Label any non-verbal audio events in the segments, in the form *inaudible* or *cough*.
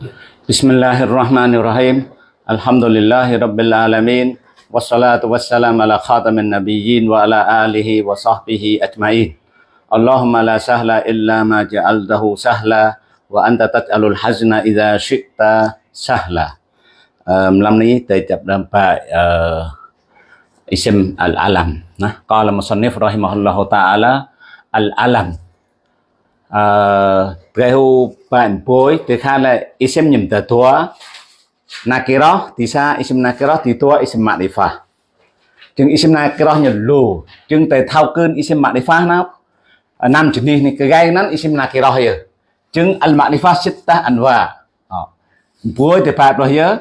بسم الله الرحمن الرحيم الحمد لله رب العالمين والصلاة والسلام على خاتم النبيين وعلى آله وصحبه أجمعين اللهم لا سهل إلا ما جعلته سهلا وأنت تجعل الحزن إذا شئت سهلا ملم ني تجب اسم العلم قال مصنف رحمه الله تعالى العلم à, prehu bạn bối từ khai là isem nhầm tờ thua nakiro thì sa isem nakiro thì thua isem mạng phá chừng isem nakiro nhờ lù chừng tờ thao cơn isem mạng phá nào năm chừng đi này cái gai nó isem nakiro hay chừng al mạng phá sít ta ăn hòa bối từ phạt rồi nhớ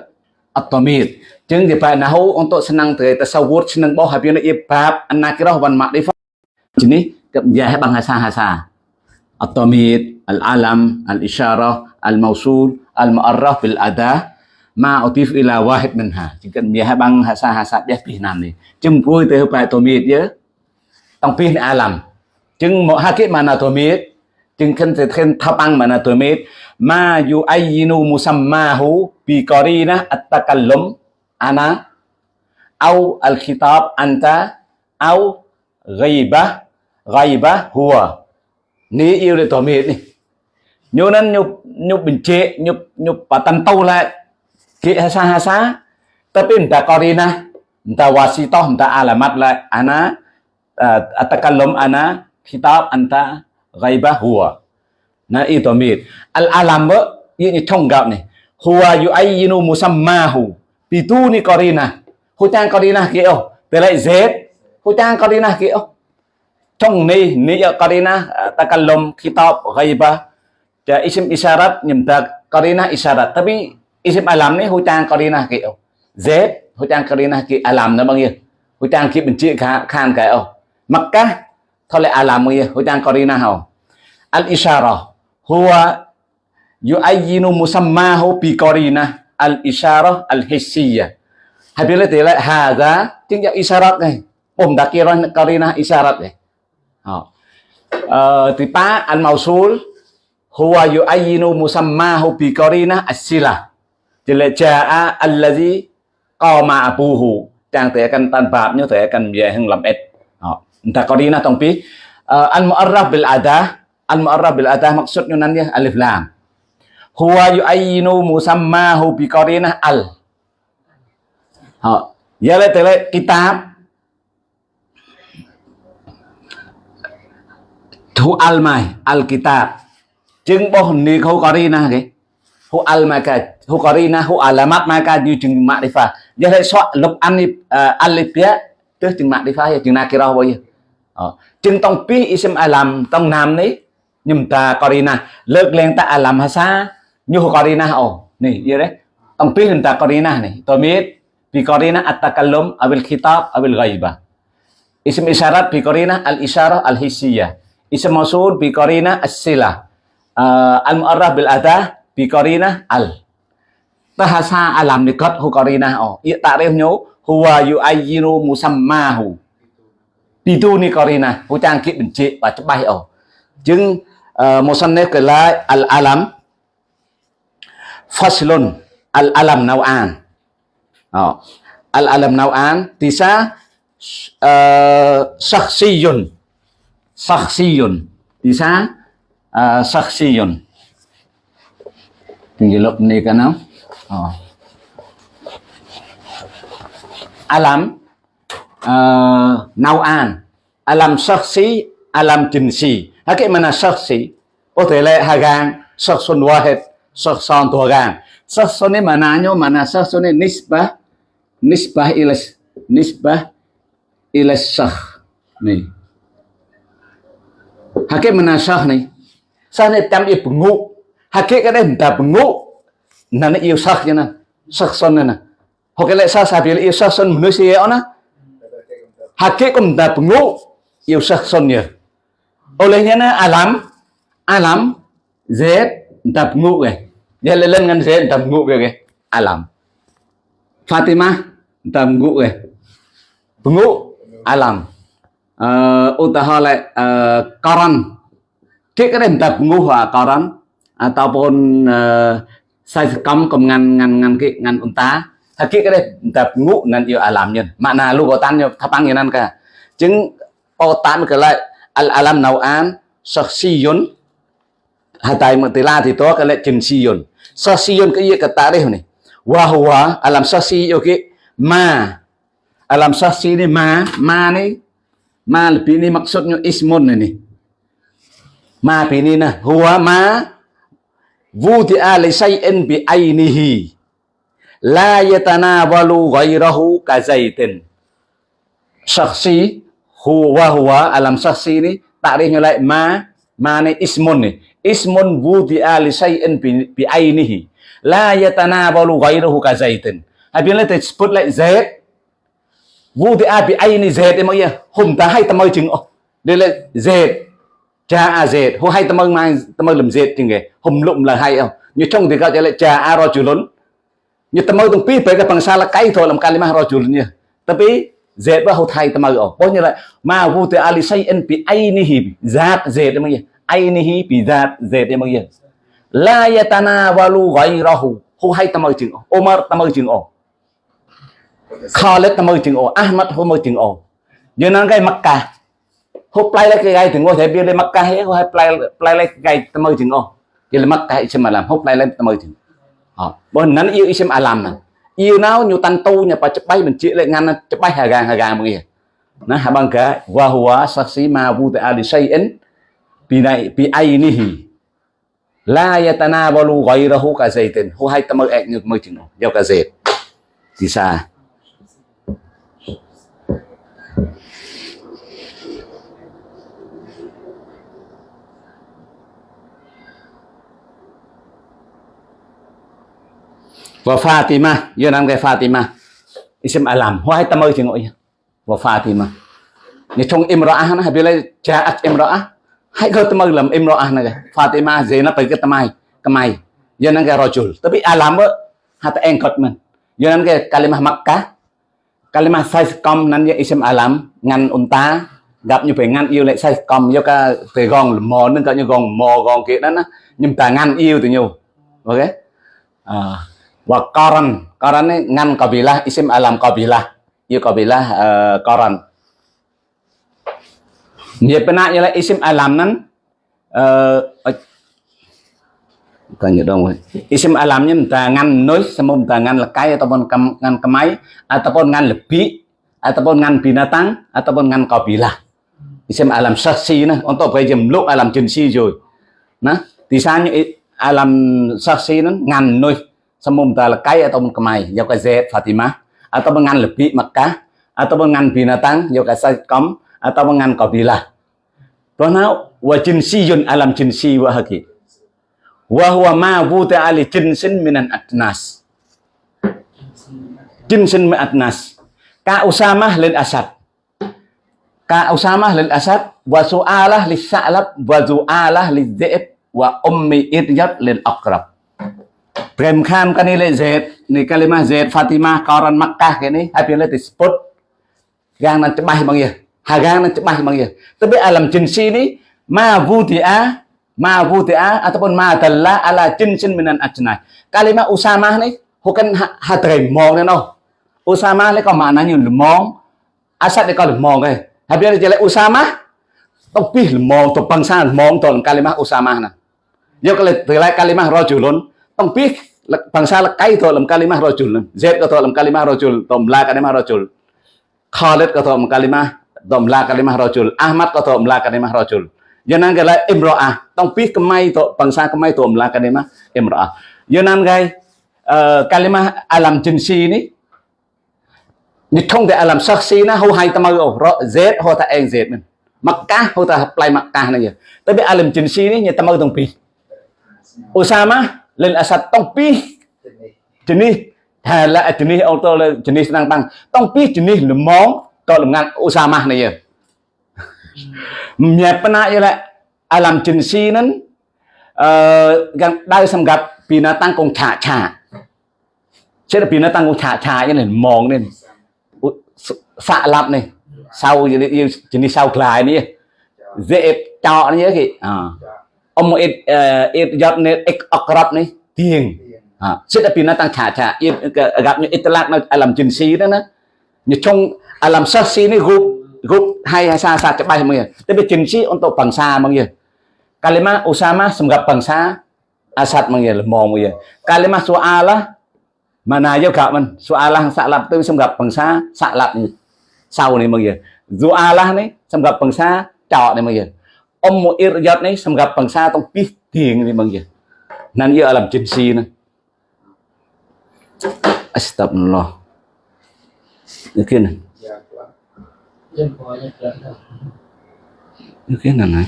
atomit chừng thì phạt nào ông tội senang từ ta sau vút senang bao hạt viên nó yếp phạt nakiro văn mạng phá chừng đi cập giải bằng hà sa hà sa الضمير العلم الإشارة الموصول المؤرخ بالأداة ما أضيف إلى واحد منها. جنب بيها بان هسا هسا بيه بيه نام دي جم بوي تيه باي تميت يه تنب بيه نعلم جن مؤهكي مانا تميت جن كن تتخن تبان مانا تميت ما يو أيينو مسماهو بيقارينا التقلم أنا أو الخطاب أنت أو غيبة. غيبة هو. Ní yêu để tỏ mệt đi. Nhô nên nhục nhục bình chế nhục nhục và tan tâu lại. Kỹ hasa hasa tapi entah korina entah wasitoh entah alamat lại. Ana atakalum ana kitab anta ghaibah huwa na. À, à, Itu mid al alam ba ini trong gạo này. Huwa yu'ayyinu musammahu bituni korina hutang korina kiểu từ lại z hutang korina kiểu trong ni ni karina eh, takallum kitab ghaibah ja isim isyarat nyemta Karina isyarat. Tapi isim alam ni hutang qarina kiểu z, hutang Karina ki alam nó bao nhiêu hutang ki benci khan cái oh makkah thôi lại alam bao nhiêu hutang Karina hao al isyarah, huwa yu'ayyinu musammahu bi Karina. Al isyarah, al hissiyah. Habile tele lại hadza chứng nhận isyarat này ôm đặc kia Karina isyarat này Uh, tipa al mausul huwa yu'ayyinu musammahu bi qarina as-sila jaa allazi qama abuhu trang thể tan tanpa như thể akan về hưng làm et entah qarina tong pi al mu'arraf bil adah al mu'arraf bil adah maksudnya nanti alif lam. Huwa yu'ayyinu musammahu bi qarina al. Ha ya le kitab thu al mai al kitab chừng bo ni khâu có đi na cái hu al mai cái hu có đi na hu alamat mai cái như chừng mạng đi pha giờ lại soạn lục an đi alipia tức chừng mạng đi pha chừng na kia bao giờ chừng tông pi ism alam tông nam đấy nhưng ta có đi na lợt lên ta alam hasa như hu có đi na ồ này như đấy tông pi hình ta có đi na này tôi biết vì có đi na atakalum abil khitab abil ghaiba ism isyarat vì có đi na al isyarat al hisiyah Isim mausul bi qarina as-silah. Uh, al mu'arraf bil adah bi qarina al. Bahasa alam nikat hu qarina oh. Ya takrif nyu huwa yu'ayyiru musammahu. Biduni qarina. Hu chang ki benci và chấp oh. Jeung uh, musannif kala al alam faslun al alam nau'an. Oh. Al alam nau'an tisa uh, shakhsiyun syakhsiyun saksiyun bisa uh, à, saksiyun. Tinggilok ni kana oh. alam. À, uh, nau'an alam saksi alam jinsi hake mana saksi? Có thể là hagang saksun wahid saksan tuagang saksun ni mananya mana saksun ni nisbah. Nisbah ilas nisbah ilas sah, ni hake menasah nih sana tam i bengu hake kada nda bengu nana i usah jana sah son nana hoke le sah sabil i usah son manusia ona hake kum nda bengu i usah son ya olehnya nana alam alam z nda bengu ke dia lelen ngan z nda bengu ke alam. Fatimah nda bengu ke bengu alam. Ờ, uh, utahala uh, ờ, koran kita ada entah penguha koran ataupun à, uh, ờ, sai cầm cầm ngăn ngăn ngăn cái ngăn unta hakik cái đây tập ngũ nan yêu alam nhân. Na lu tan yo thapang yanan ka chứng tan cái lại al alam nau'an saksiyun hatai mutila thì to cái lại jinsiyun saksiyun cái gì cái tarikh này? Wa huwa alam saksi yo cái ma. Alam saksi ni ma ma ni ma lebih ni maksudnya ismun ini. Ma ini nah huwa ma wudi'a li shay'in bi ainihi. La yatanawalu ghairahu ka zaitin. Syakhsi huwa huwa alam syakhsi ini takrifnya lại ma ma này ismun này ismun wudi'a li shay'in bi, ainihi. La yatanawalu ka zaitin. Hay biến lên thì vô thì ai bị ai này dệt em mọi hôm ta hay ta mơ chừng đây là dệt. Cha à dệt. Hôm hay ta mơ mai, ta mơ làm dệt chừng cái hùng lụng là hay không như trong thì các lại cha a ro chữ lớn như ta mơ tung pi phải cái bằng sa là cái thôi, làm cái mà kalimah lớn nha tapi dệt ba hô thay ta mơ ở bao nhiêu lại mà vu thì ali say en pi ainihi zat z em gì ainihi pi dạt dệt em gì la yatana walu ghairahu hôm hay ta mơ chừng Omar ta mơ chừng ồ Khalid termujung O, Ahmad termujung O. Jangan kayak Mekah. Huplai lagi kayak tengok saya biar Mekah ya, huplai huplai lagi kayak termujung O. Jadi Mekah isim alam, huplai lagi termujung. Oh, bukan nanti yêu isim alam. Yêu nào nyutan tu nya pak cepai mencik lek ngana cepai hagang hagang begini. Nah, abang ka wahwa saksi ma buta ali sayin bi bi ainihi la yatanawalu ghayrahu ka zaitin hu hay tamar ek nyuk mơ chừng nhau ka zait thì sao và Fatima, giờ năm cái Fatima. Isim alam à, hoài tâm ơi thì ngồi và Fatima. Như trong imra'ah na bila ja'at hãy hai tâm ơi làm imra'ah này Fatima, dễ nó phải cái tâm ai temai kemai giờ năm cái rajul tapi alam ba hata engkot mình. Giờ năm cái kalimah Makkah. Kalimah size com nan ya isim alam à, ngan unta gặp như phải ngăn yêu lại size com do ca phải gòn mò nên cả như gòn mò, gòn kia đó nhưng ta ngăn yêu từ nhiều. Ok? À. wa qaran ini ngan kabilah isim alam kabilah. Ya kabilah uh, qaran dia pernah ialah isim alam nan uh, tanya dong isim alamnya entah ngan nois sama entah ngan lekai ataupun kem, ngan kemai ataupun ngan lebih ataupun ngan binatang ataupun ngan kabilah. Isim alam saksi nah. Untuk jemluk alam jinsi rồi nah di sana alam saksi nan ngan nois sementara lekai atau kemai. Jauh ke Z Fatimah atau dengan lebih Mekah atau dengan binatang jauh ke atau dengan kabilah Karena wa jinsiyun alam jinsi wa haki. Wa huwa ma wuta ali jinsin minan adnas. Jinsin min adnas. Ka usamah lil asad. Ka usamah lil asad wa su'alah lis sa'lab wa zu'alah lil dhi'ib wa ummi idyat lil aqrab Prem Khan kan nilai Z ni kalimah Z Fatimah kawaran Makkah ini habis itu disebut gang nan cebah bang ya hagang nan cebah bang ya tapi alam jinsi ini ma wudi'a ma wudi'a ataupun ma dalla ala jinsin minan ajnah kalimah usamah ni bukan hadrai mong ni no usamah ni có maknanya lemong asad ni có lemong cái habis itu jelek usamah tông pi lemong tu bangsa lemong tu kalimah usamah na yo kalau kalimah rajulun tempih bangsa lekai dalam kalimah rojul Zaid ke dalam kalimah rojul Domla kalimah rojul Khalid ke dalam kalimah Domla kalimah rojul Ahmad ke dalam kalimah rojul Yang nang gala imro'ah Tempih kemai to bangsa kemai Domla kalimah imro'ah Yang nang gai kalimah alam jinsi ini Như không thể làm sắc xí nó hô hay tâm ơ rõ dết hô ta anh dết mình mặc cá hô ta play mặc cá này tới biết alam jinsi ini như tâm ơ tổng pi Osama លិនអាសាត់តង់ពីរជំនេះថាឡាជំនេះអូតលជំនេះស្នាងបាំងតង់ពីរជំនេះលំងក៏លំងាត់ឧស្សាហម៉ាស់នេះយើញ៉ែបណាយឡាអាឡាំជិនស៊ីនឹងអឺយ៉ាងដៅសម្រាប់ពីណាតាំងកងឆាឆាចិត្តពីណាតាំងកងឆាឆាយ៉ាងនេះមងនេះសាក់ឡាប់នេះសៅជំនេះសៅខ្លាយនេះ dễ cho nó như thế kì à. អមអេតអេតយត់នេះអេអក្រប់នេះទៀងអ่าសិតពីណាតាំងឆាឆាអេតកាប់នេះអេតឡាក់នៅអលមជិនស៊ីហ្នឹងណាញចុងអលមសាស៊ីនេះរូបរូបហើយហើយសាសាច្បាស់មួយតែវាជិនស៊ីអន្តបង្សាមកយើកាលីម៉ាអូសាម៉ាសម្រាប់បង្សាអាសាត់មកយើល្មងមួយយើកាលីម៉ាសូអាឡាម៉ាណាយោកាមិនសូអាឡាសាក់ឡាប់ទៅសម្រាប់បង្សាសាក់ឡាប់នេះសៅនេះមកយើសូអាឡានេះសម្រាប់បង្សាចោនេះមកយើ Asad mga mong mga. Kalimah su'alah mana yêu cả mình su'alah sa'lab tu semgap bangsa sa'lab ni. Sau ni mga. Zu'alah ni semgap bangsa trọ ni na.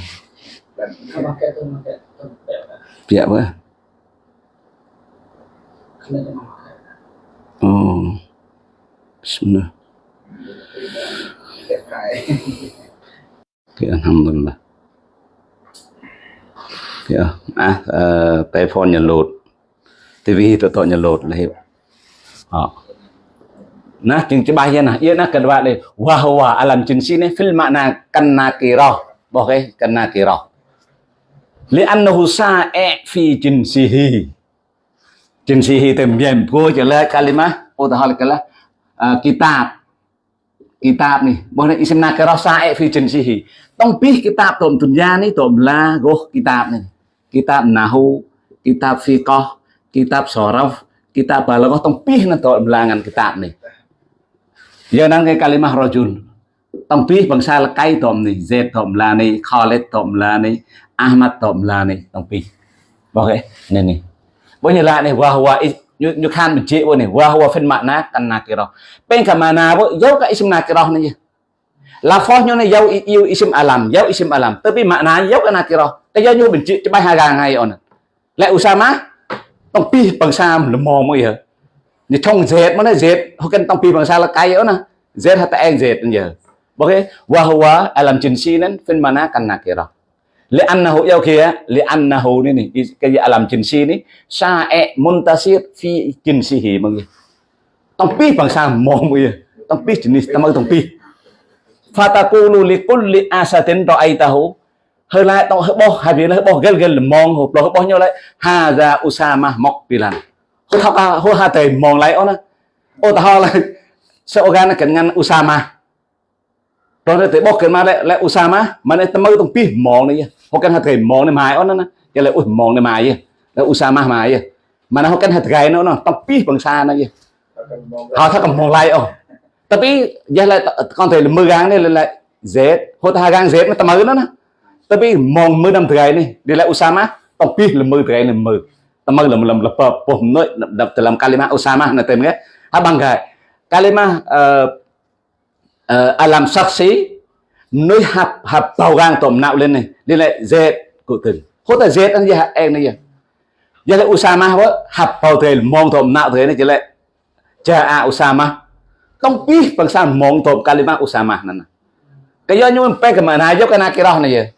Oh. Bismillah. Okay, alhamdulillah hiểu à tay phone nhận lột. Tivi tự tội nhận lột là hiểu. Họ nah จึง bahayana ia nak kedua le wa huwa alam jinsi ni fil makna kanna kira boke kanna kira li annahu sa'i fi jinsihi jinsihi tembiam go jela kalimah utahal kala kitab kitab ni bohna isim nakira sa'i fi jinsihi tong bih kitab tom dunya ni tom la go kitab ni kitab nahu kitab fiqh kitab sorof kitab balaghah tempih nanti melangan kitab nih giờ năng cái kalimah rojul tempih bangsa lekai tom nih z tom lah nih khalid tom lah nih ahmad tom lah nih tempih ok này này bây giờ lại này wahwa như như khan mình chế này wahwa phiên mạng nát căn nakiroh bên cả mà nào vô cả ism nakiroh này là phó như này dấu yêu isim alam dấu isim alam. Tapi makna dấu cái nát kia đó cái dấu như mình chế cho bay hai gang hay on lại usama tông pi bằng sa mình mò mới hiểu ni trong z mana z hokan tong pi bangsa la kai ona z hata eng z nya boke wa huwa alam jinsi nan fin mana kan nakira li annahu yau kia li annahu ni ni cái alam jinsi ni e muntasir fi jinsihi người. Tong pi bangsa mo mo ya tong pi jenis tamang tong pi. Fatakulu li kulli asatin ra'aitahu hơi lại tao hơi bo hai viên hơi bo gel gel mong hộp lo hơi bo nhau lại hà ra usama mọc pilan hô thọc à hô hà tề mong lại ona ô ta ho là sẽ organ là cần ngăn Usama rồi nó tới bóc cái mà lại lại Usama mà lại tâm mơ tông pi mong này hô cần hà tề mong này mài ona cái lại ui mong này mài là Usama mài mà nó hô cần hà tề nó nó tông pi bằng xa này họ thắc cầm mong lại ô tapi giờ lại con thể là mưa gang này lại Z hô ta gang Z mà tâm mưa nữa nè. Tapi mong mưa năm thứ này. Đi lại Usama tổng pi là mưa thứ này mưa teman dalam dalam pom noi dalam kalimah usama na tem ha abang cái kalimah uh, uh, alam saksi nơi hạp hạp tàu gang tôm nạo lên này. Đi lại dệt cụ từng hốt là dệt anh gì em này giờ lại usama vợ hạp tàu thề mong tôm nạo thế này chỉ lại cha a usama tongpih bangsa Mong top kalimah usamah nana. Kaya nyun pe ke mana aja kena kirah na ye.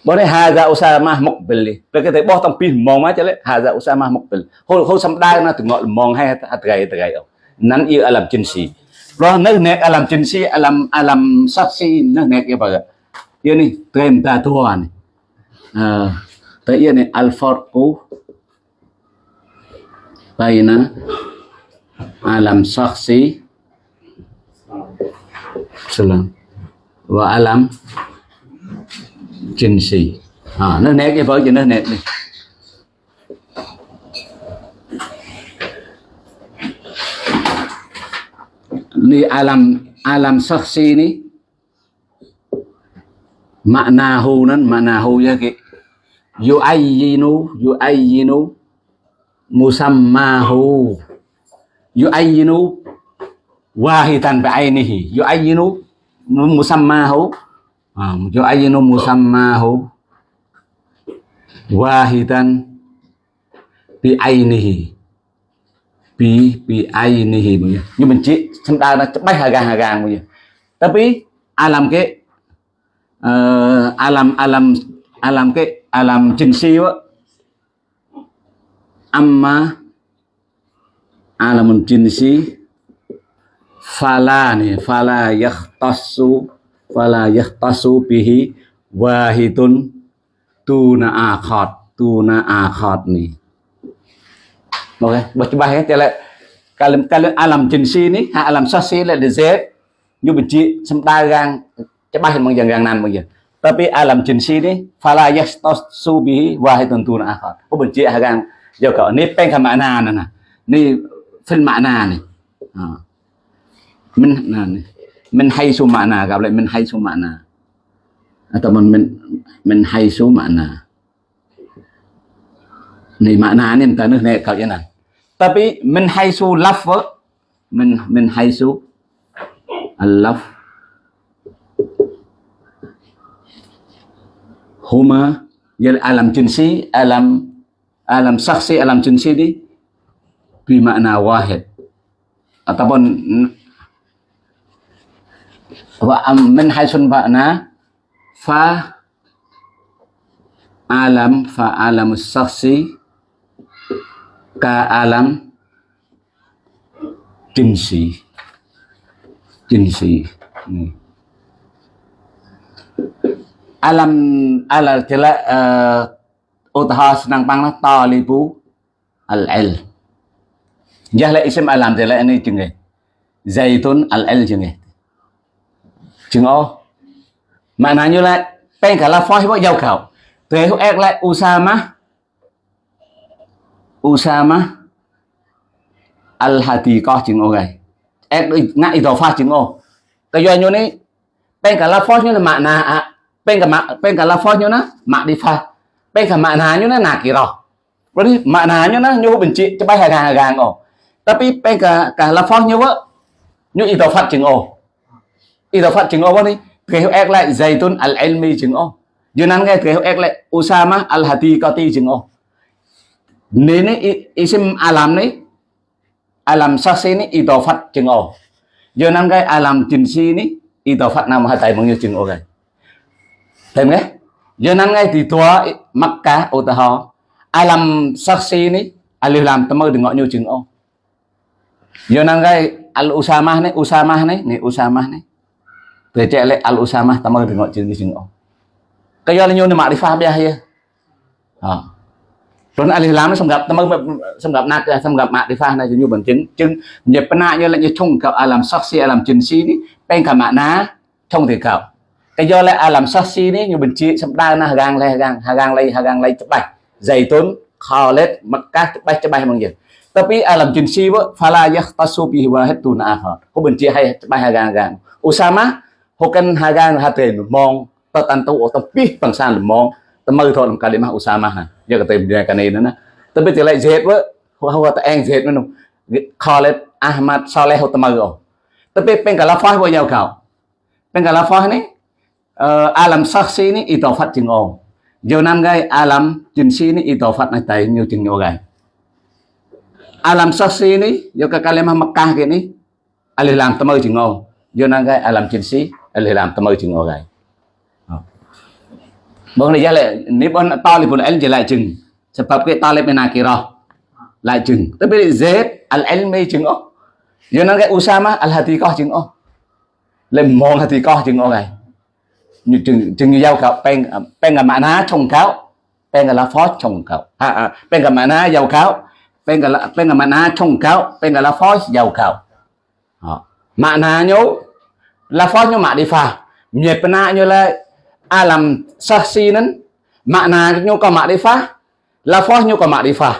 Boleh haza usamah mukbil. Pe ke boh tongpih Mong ma chale haza usamah mukbil. Hol hol sam dai na tengok Mong hai atrai atrai au. Nan ia alam jinsi. Roh nak nek alam jinsi alam alam saksi nak nek ya baga. Ia ni trem ta tuan. Ah. Ta ia ni al farqu baina alam saksi. Salam. Wa alam jinsi. À, nó nét cái vở cho nó nét đi. Ni alam alam saksi ni maknahu nan maknahu ya ki yuayyinu yuayyinu musammahu yuayyinu wahidan bi'ainihi yuayyinu musammahu yu'ayyinu musammahu wahidan bi'ainihi bi bi'ainihi như mình chỉ chúng ta nó bách hà gàng hà gàng bây giờ tapi alam cái ờ, uh, alam alam alam cái alam jinsi á. Amma alamun jinsi fala nih fala yahtassu fala yahtassu bihi wahidun tuna akhad tuna akhad nih oke okay. bos ច្បាស់ទេតែកាលកាលអាឡាំជីនស៊ីនេះហាអាឡាំសោះស៊ីលេដេសេយុបជាសំដៅយ៉ាងច្បាស់មកយ៉ាងយ៉ាងណាមកយើងតែពីអាឡាំជីនស៊ីនេះ fala yahtassu bihi wahidun tuna akhad ឧបជាយ៉ាងយកនេះពេញខមណាណានេះ phân mạ nà này. À. mình nà này mình hay số mạ nà gặp lại mình hay số mạ nà à, tập mình mình mình hay số mạ nà này mạ nà nên ta nước này cậu như này. Tapi mình hay số love mình mình hay số love. Huma jadi alam jinsi alam alam saksi alam jinsi di ni makna wahid. Ataupun hmm, wa min haisun makna fa alam fa alam saksi ka alam jinsi. Jinsi ni. Alam ala tila uh, eh, utha senang pang lah talibu al ilm jahla isim alam tela ini jenge zaitun al il jenge chừng ô như là bên cả là phoi bọn giàu khảo thế hữu ek lại usama. Usama. Al hati có chừng ô gầy ek em ngại dò pha chừng ô cái do như này bên cả là phoi như là mạng nà à bên cả mạng bên cả là phoi như nó mạng đi pha. Bên cả mạng nà như nó nà kỳ rồi berarti maknanya na nyu benci cepai hagang-hagang oh. Tapi pe ka ka lafaz tapi pega kala phong nhau vợ như ý tàu phát chứng ô. Ý tàu phát chứng ô vậy kế hậu ek lại zaitun al elmi chứng ô. Dù nắng nghe kế hậu ek lại usama al hati kati chứng ô. Nên ấy isim alam này alam sase này ý tàu phát chứng ô. Dù nắng cái alam jinsi này ý tàu phát nam hai tay mong như chứng ô cái thấy nghe? Giờ nắng ngay thì tua mắc cá ô ta ho. Ai làm sắc xí ní ai làm tâm mơ đừng ngọ nhiều chừng ô. Yonan gai al usamah này usamah này này usamah này từ trẻ lại al usamah tamang được ngọn chữ gì chừng ngọn cái do là nhiều mà đi pha bia à rồi al islam nó xong gặp tamang xong gặp nát xong gặp mà đi pha này nhiều bằng chứng chứng nhập na như như chung gặp alam saksi, alam chân si đi bên cả mạ ná trong thì cậu cái do alam saksi đi nhiều bình chị xong đa na gang lay gang hagang lay hagang lay chụp bạch dày tốn khó lết mặc các chụp bạch chụp bạch bằng gì Tapi alam jinsi wa fala yahtasu bihi wahidun akhar. Ko bin chi hay bay hagan gan. Usama hokan hagan haten mong, ta tan tu ta pi pang san mong ta mơ thôi kalimah usama ha. Ya ka tem dia kanai na. Tapi ti lai zet wa ho ta ang zet nu. Khalid Ahmad Saleh ho ta mơ. Tapi peng kala fah wa yau kau. Peng kala fah ni ờ, alam saksi ni itofat jingong. Giờ năm gai, alam jinsi ni itofat nai tay nhiều chừng nhiều gai alam saksi ni giờ cái kalimah Makkah ini alih lam temer chừng ô giờ năm gai alam jinsi alih lam temer chừng ô gai. Bang ni jale ni pun talibul ilm je lại chừng. Sebab ke talib menakirah lại chừng. Tapi Z al ilmi chừng oh yo nó gai Usama, al hatiqah chừng oh lên mong hatiqah chừng oh gai. Như chừng chừng như giao khảo peng pen là mana trồng cáo peng là phó trồng cáo à à pen là mana giàu cáo pen là đi là mana bên cáo pen là phó giàu cáo mana nhố là phó nhố mà đi pha. Và a làm chân si. Saksi nan maknanya kau kia đó là makrifah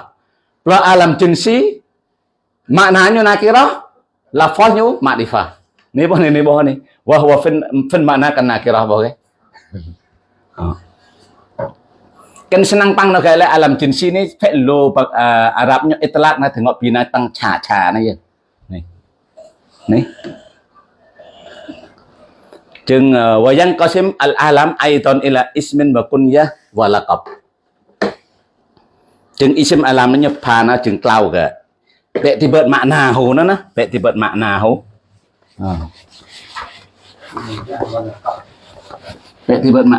wa alam đi pha. Nakirah lafaznya này ni boh này ni boh ni wa huwa fin fin makna kia đó boh cái kan senang pang nak kala alam jinsi ni lo uh, Arabnya itlak na tengok binatang cha-cha na ya ni ni chừng wa yang qasim al alam aidan ila ismin wa kunyah wa laqab chừng isim alam nó nhập phà nó chừng clau cả vậy thì bật mạ nà Tibet nó nó vậy thì Tibet mạ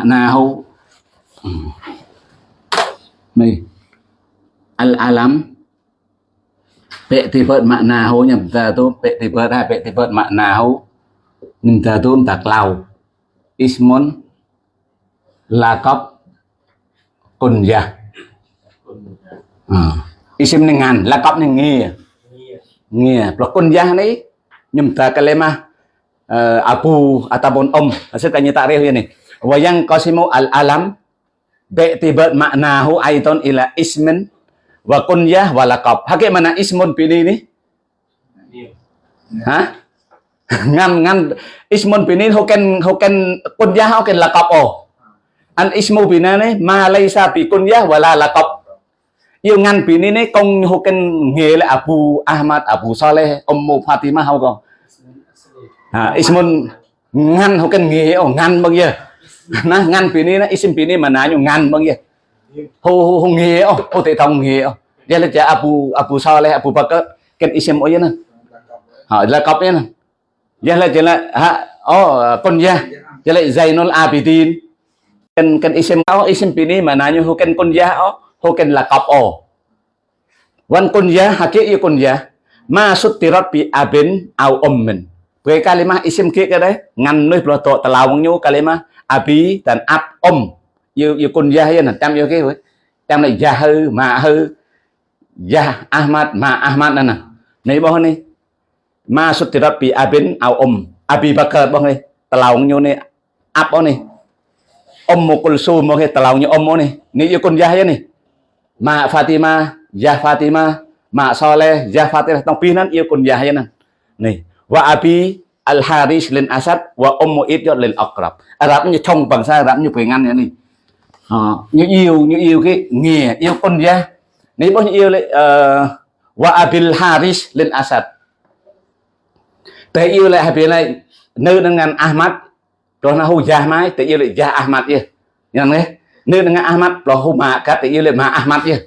nà hồ hồ nhập ra tôi vậy thì bật hai vậy thì bật mạ nà hồ Mintatun taklau Ismun. Lakop Kunyah. Uh. isim ni ngan. Lakap ni ngia ngia pelakon jah ni nyumta kalimah uh, abu ataupun om. Maksudnya takrif ini wa yang qasimu al alam bi'tibar maknahu aidan ila ismin wa kunyah wa laqab. Hakik mana ismun pini ni hả *laughs* ngăn ngăn ismun pini hoken hoken kunyah hoken laqab oh. An ismu pina ni ma laysa bi kunyah wala laqab. Yêu ngăn pini ni công hoken nghề là Abu Ahmad Abu Saleh Ummu Fatimah không còn à, ismun ngăn hoken nghề oh ngăn bao giờ na ngan pini na isim pini mana nyo ngan bang ye ho ho ho nge oh ho te tong nge oh dia le ja abu abu saleh abu bakar ken isim oh ye na ha la kap nè, na dia le là, ha oh kon ya dia zainul abidin ken ken isim oh isim pini nãy nyo ho ken kon ya oh ho ken la kap oh wan con ya hakik ye kon ya ma sutirat bi abin au ummin với kalimah isim kia cái đấy. Ngăn nơi pro tà talau nhu kalimah abi dan ab om Yêu yêu kun yah ya tam kia ke tam này yahư ma hư. Yah ahmad ma ahmad nè. Này bao này. Ma sutirat bi abin au om abi bakar bao này. Talau nhu này. Ab bao này. Om mukul su mo Tà talau nhu om này. Ni yêu kun yah hiên này. Ma fatima yah fatima. Ma soleh yah Fatima. Tông pinan yêu kun yah hiên nè. Này wa abi al haris lên asad wa ummu idyot lên akrab arab à, như trong bằng sai arab như phải ngăn này. À, như yêu như yêu cái nghề yêu con gia. Nếu bao nhiêu yêu lại uh, wa abil haris lên asad. Tại yêu lại hai bên này nơi đang ngăn ahmad rồi nó hù gia mai tại yêu lại gia ahmad kia. Nhận nghe? Nơi đang ngăn ahmad rồi hù mà cả tại yêu lại mà ahmad kia.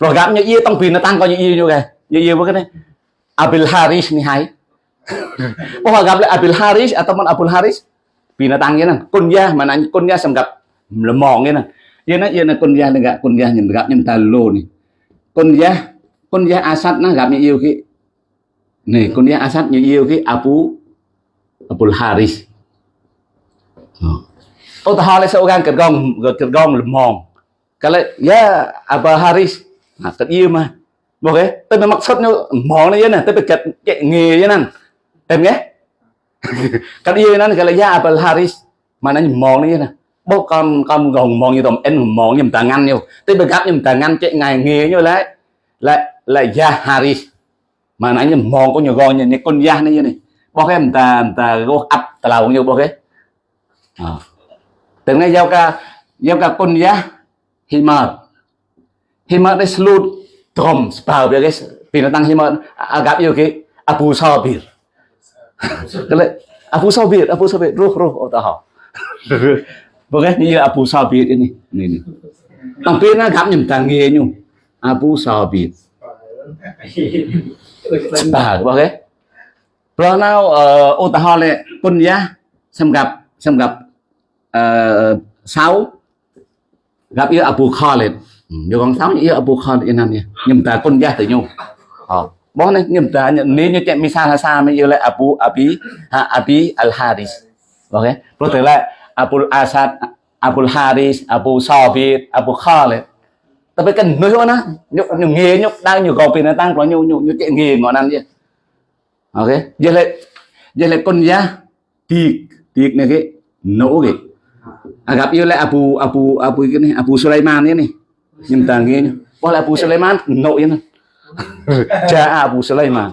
Rồi gặp như yêu tông pin nó tăng coi như yêu như cái như yêu với cái này. Abil haris ni hai *coughs* oh gặp lại Abil Haris à, ataupun Abul Haris. Binatangnya nang kunyah mana kunyah semgap lemong ya nang ya na ya na kunyah enggak kunyah enggak nyem talo nih kunyah kunyah asad nah gặp như yêu ki này kunyah asad như yêu ki Abu Abul Haris. Ô ta hỏi là sao gan cật gong cật gong lemong kalau dạ, ya Abul Haris. À, nah cật yêu mà. Ok, cái, tôi bị mặc sốt như này tôi bị cật nghề vậy này em nghe. *laughs* Cái gì nó cái là gia apple haris mà nó mòn như này bố con con gồng mòn như tầm em mòn như tàng ngăn nhiều tới bây gặp như tàng ngăn chạy ngày nghề như lại. Lại lại ya haris mà nó như mòn có nhiều gòn như con ya này như này. Bố em ta ta gô ấp, ta lao nhiều bố cái. Ờ. À. từng ngày giao ca giao ca con ya himar himar đấy slut trom spau cái binatang himar à, gặp yêu cái abu sabir. Kalau Abu Sabir, Abu Sabir, roh roh oh tahu. Bukan ni Abu Sabir ini, ini ini. Tapi nak kami minta ngenyu Abu Sabir. Sebab, bukan? Rồi nào ờ, ô ta ho lệ quân giá xem gặp xem gặp uh, sáu gặp yêu Abu Khalid. Ừ, Nhiều con sáu yêu Abu Khalid nan nha. Nhưng ta quân giá tự nhau. Ờ bố này nghiêm ta nhận nếu như chuyện misa sa mới yêu lại Abu Abi ha Abi Al Haris ok. Rồi tới lại Abu Asad Abu Haris Abu Sabit Abu Khalid. Tapi kan nói na nhục nhục nghề nhục đang nhục gò pin nó tăng có nhục nhục nhục chuyện nghề ngon ăn gì ok. Giờ lại giờ lại con giá tiệc tiệc này cái nổ cái à, gặp yêu lại Abu Abu Abu cái này Abu Sulaiman này. Này nhưng ta nghe bỏ lại Abu Sulaiman nổ vậy này cha Abu Sulaiman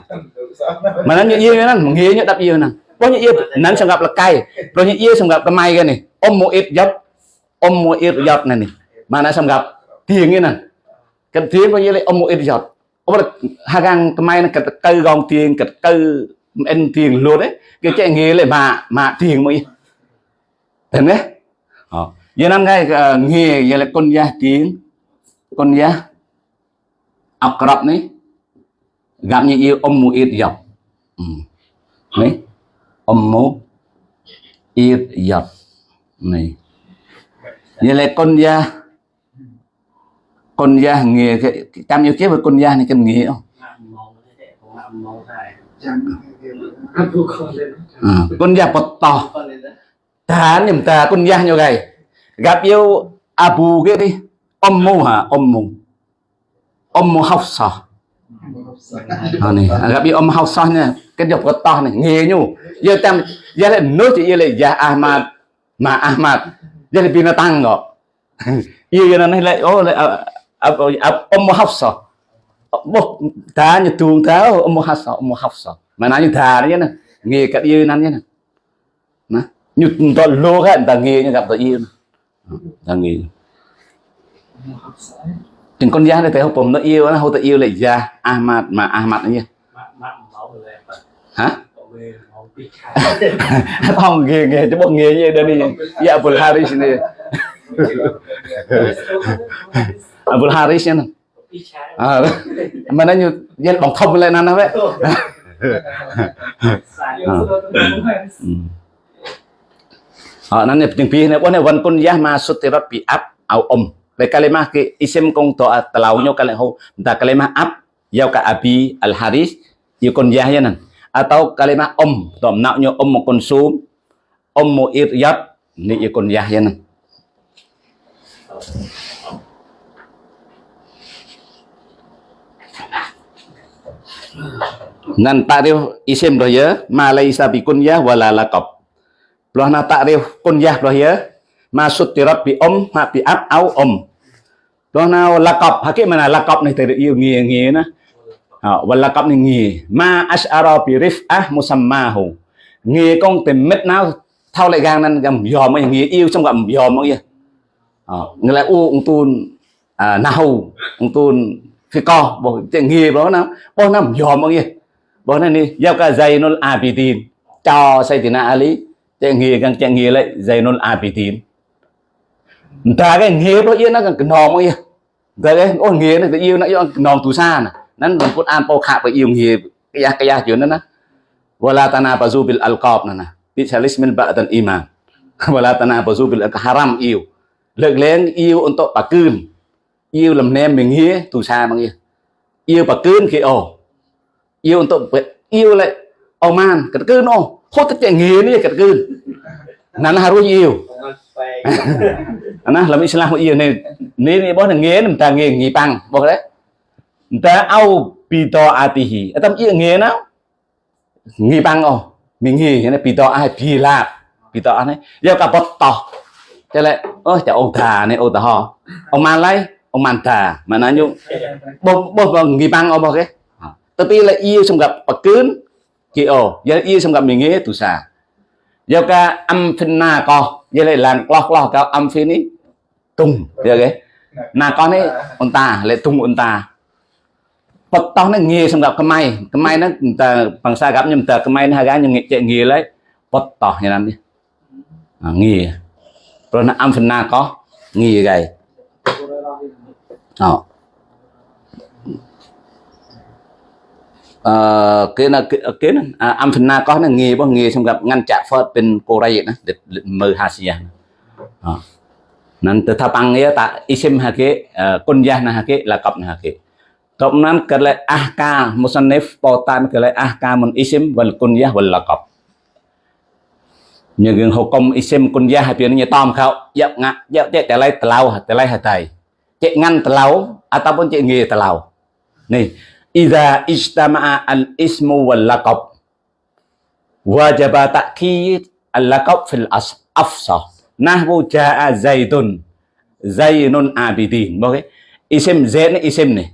mà. Nó như yêu nó nghĩa như đáp yêu nè. Có như yêu nắn sang gặp là cay. Rồi như yêu sang gặp cái may cái này. Ông mua ít dấp ông mua ít dấp này này mà nó sang gặp tiền như nè. Cái tiền có như là ông mua ít dấp ông là hai gang cái may nó cái cây gom tiền cái cây ăn tiền luôn đấy cái chạy nghề lại mà mà tiền mới thế đấy? Ờ. Giờ năm nay ờ, nghề, giờ là con gia tiền con gia akrab ni. Gặp như yêu ummu iryab ừ. ni. Ummu iryab này như là con gia con gia nghề cái trăm yêu kiếp với con gia này cái nghề không à, ừ. con gia bật to. Ta niệm ta con gia như vậy gặp yêu abu cái đi. Ông mu hả? Ông mu Om Hafsah ờ, à, này gặp bị Ummu Hafsah nha cái dọc có to này giờ tam giờ le no chỉ giờ le ya Ahmad mà Ahmad giờ le binatang ngọ yêu nó này *laughs* lại oh le Om Hafsah Bo ta ni tuồng ta Om Hafsah Om Hafsah mà nói như thà na. Nge kat ye nan ni na. nè. Như to lô cái người ta nghề như gặp tao yêu ờ, ta nghề chừng con gia này thấy ผม nó yêu nó hô tự yêu lại gia Ahmad mà Ahmad nó *laughs* như hả? Không nghề nghề cho bọn nghề như đây đi ya Abul Haris này *laughs* Abul Haris nha. À, mà nó như dân bằng thông lên nó vậy. À, nó này tiếng pi này bọn này vẫn con gia mà xuất tirat pi ap au om le kalimah ke isim kong to telau nyo kale ho da kalimah ab, yau ka abi al haris yu kon yah ya nan. Atau kalimah om, to nak nyo om konsum, om mo iryat ni yu kon yah ya nan. Nan ta'rif isim dah ya, ma laisa bi kunyah wala laqab. Loh na ta'rif kunyah dah ya ma tirat bi om ma bi áp au om đó nào là cọp, hả cái mà là là cọp này từ yêu nghề nghề nó ờ, và là cọp này nghề. Ma ashara bi musamma musammahu. Nghề con tìm mít nào thao lại gang nên gầm dòm mà nghề yêu trong gầm dòm mà kia ờ, người lại u, ông tuôn à nào ông tuôn phi co, bộ cái nghề đó nó bao năm dòm mà kia bao này đi giao cả dây nó abidin. Cho say tiền ali chạy nghề càng chạy nghề lại dây nó abidin. Entah kan ngeh pun ia nak kenom ia. Entah kan oh ngeh nak ia nak yang kenom tu sana. Nan pun pun an pau kha pa ia ngeh kayah kayah je nan. Wala tanabazu bil alqab nan. Bi salis min ba'dan iman. Wala tanabazu bil haram yêu. Lực lên yêu untuk pakun. Yêu làm nem mình ngeh tu sa mang ia. Yêu pakun khi ồ. Yêu untuk yêu lại oman kat kun oh. Hốt tất cả ngeh ni kat kun. Nan harus yêu. *laughs* nah làm Islam của yên này nếu như nghe người ta nghe nghỉ bằng. Bố đấy. Người ta to pito atihi ở tâm yên nghe nào nghỉ bằng ồ mình nghỉ cái này to ai pi lạp to anh ấy giờ cả bớt to. Thế lại ôi chả ông thà này ông ta họ ông man lấy, ông man thà mà nói nhung bố bố nghỉ bằng ông bố cái. Ờ. Tapi là yêu xong gặp bậc cướn kia ồ giờ yêu xong gặp mình nghe tu sa. Giờ cả âm finna co vậy lại làm lo lo cao âm phi ní. Tung được cái là con ấy ông ta lại tung ông ta. Phật tao nó nghề xong gặp cái may. Cái may nó ta bằng xa gặp nhưng ta cái may nó hai gái nhưng chạy nghề lấy. Phật tao như làm đi. À, nghề. Rồi nó âm phần na có. Nghề gầy. Đó អឺគេណាគេណាអំធនាកោះណាងាយបងងាយសម្រាប់ងាន់ចាក់ហ្វឺតពេនកូរ៉េណាមើលហាសៀអนั่นแต่ถ้าปังเงี้ยตาอิชิมฮะเกคนยานะฮะเกละกับนะฮะเกตบนั้นก็เลยอาการมุสนิฟปอตานก็เลยอาการมันอิชิมวันคนยาวันละกับยังเงินหกกมอิชิมคนยาให้เปลี่ยนเนี่ยตอมเขาเยอะงะเยอะเจ๊แต่ไรตะเลาแต่ไรหะไตเจ๊งันตะเลาอาตาปนเจ๊เงี้ยตะเลานี่ إذا اجتمع الاسم واللقب وجب تأكيد اللقب في الأصل أفصح نحو جاء زيد زين عابدين okay? اسم زين اسم نه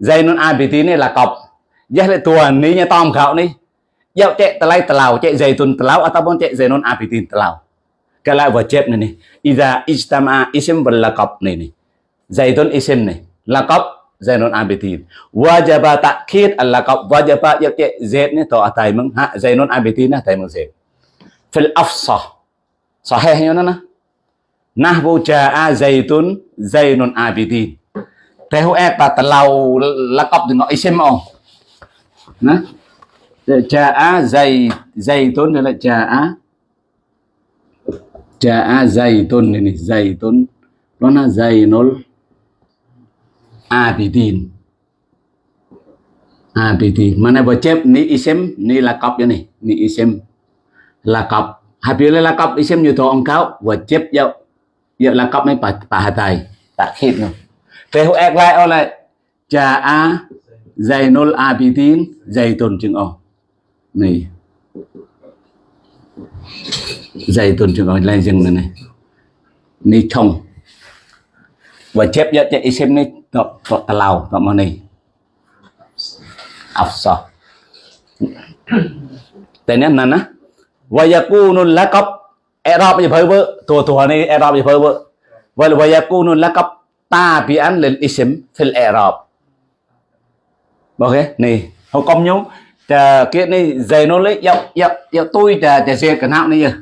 زين عابدين لقب جهل tuan ni nya tom khao ni dạo chạy tlai tlau chạy zaitun tlau ataupun chạy zainun abidin tlau kalau wajib ni ni idza ijtama ism wal laqab ni ni zaitun ism ni laqab zainon abetin wajaba takhid alla qab wajaba yake zaid ni to atai meng ha zainon abetin atai meng zaid fil afsah sahih yona na nahwu jaa zaitun zainun abidin tehu e pa talau laqab dengan isim on na? Jaa zait zaitun là jaa jaa zaitun ini zaitun lona zainul aditin aditin mana bocep ni isim ni lakop ya nih ni isim lakop habis lakop isim yuto engkau bocep ya ya lakop mai pahatai takhid no tehu ek lai oleh jaa zainul abidin zaitun chừng o này. Zaitun chừng o lên chừng này. Này chồng và chép nhận chạy xem này tập tập tà tập nó mà này. Ọc sọ tên nè. Và giờ cu nôn lá cốc Erop như phơi vợ thua thua này Erop như phơi vợ và là bây giờ cu nôn ta bị ăn lên isim phil Erop ok, này, không công nhúng chờ kia này dày nó lấy, dọc dọc dọc tôi chờ chờ xe cả nào này giờ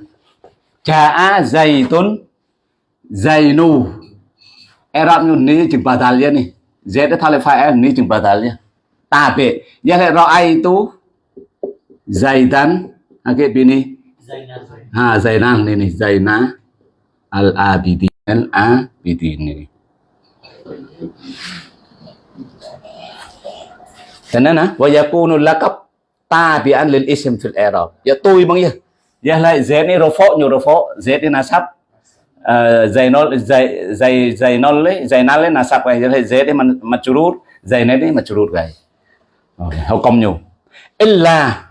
chờ a dày tốn dày nù. Arab nhu ni chừng bà thà lia ni Z đã thà lệ phải ni chừng bà thà lia ta bệ. Giá lệ rõ ai tu? Dày tán à cái bên này ha dày nan này này al abidi al abidi này thế nên á và yakunu lakab. Tabi'an lil ism fil i'rab ya dạ, tôi bằng ya ya dạ, lại z này rofo nyu rofo z này nasab zainol zai zai zainol le zainal le nasab cái ya z ni majrur zainal ni majrur cái học công nyu illa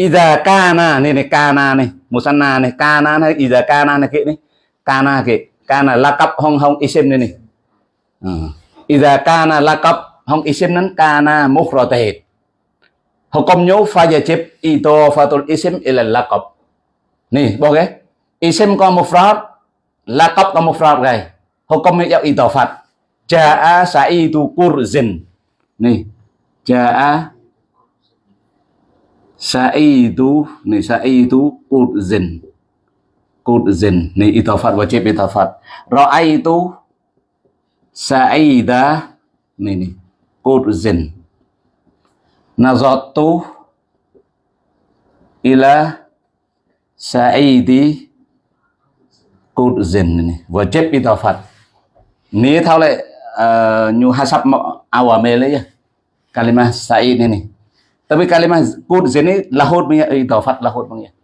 Iza kana này này, kana này, musanna này, kana này iza kana này kệ này. Kana kệ kana lakap hong hong isim này này. Ờ, iza kana lakap hong isim nan kana mufradat hukumnya fajib itu fatul isim ila lakap nih boleh isim ko mufrad là cấp là một pháp gầy. Hồ công nghệ y tờ phật cha a sa y tu cur zin. Này cha a sa y tu, này, sa y tu cur zin. Cur zin, này, y tờ phật và chế bê tờ phật. Rồi ai tu, sa y da này này cur zin. Nazatu ila sa y đi tu dần vừa chết đi tòa Phật ní thao lại uh, nyu hasab awamil ya kalimah Sa'id ni ni Tapi kalimah kud sini lahut punya idafat lahut punya.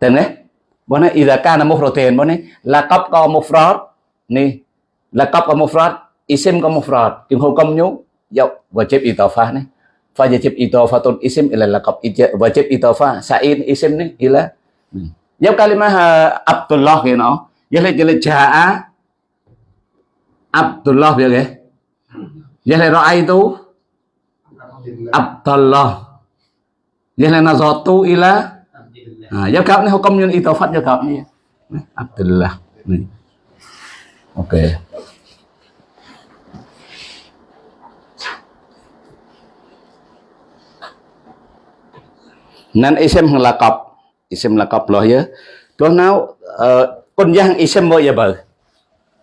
Tengok Bona idza kana mufradin bona laqab ka mufrad ni laqab ka mufrad isim ka mufrad kim hukum nyu ya wajib idafah ni phật idafatun isim ila laqab wajib idafah sai isim ni ila ya kalimah ờ, Abdullah ke no ya le jale jaa Abdullah ya ke ya le ra'aitu Abdullah. Vậy nazatu ila. À, Giao cặp này họ công nhân y tàu phát giao cặp này Abdullah. Này. Ok. Nên isim là cặp Isim là cặp lo ya lo nào ờ, Con giang isim bao giờ bờ.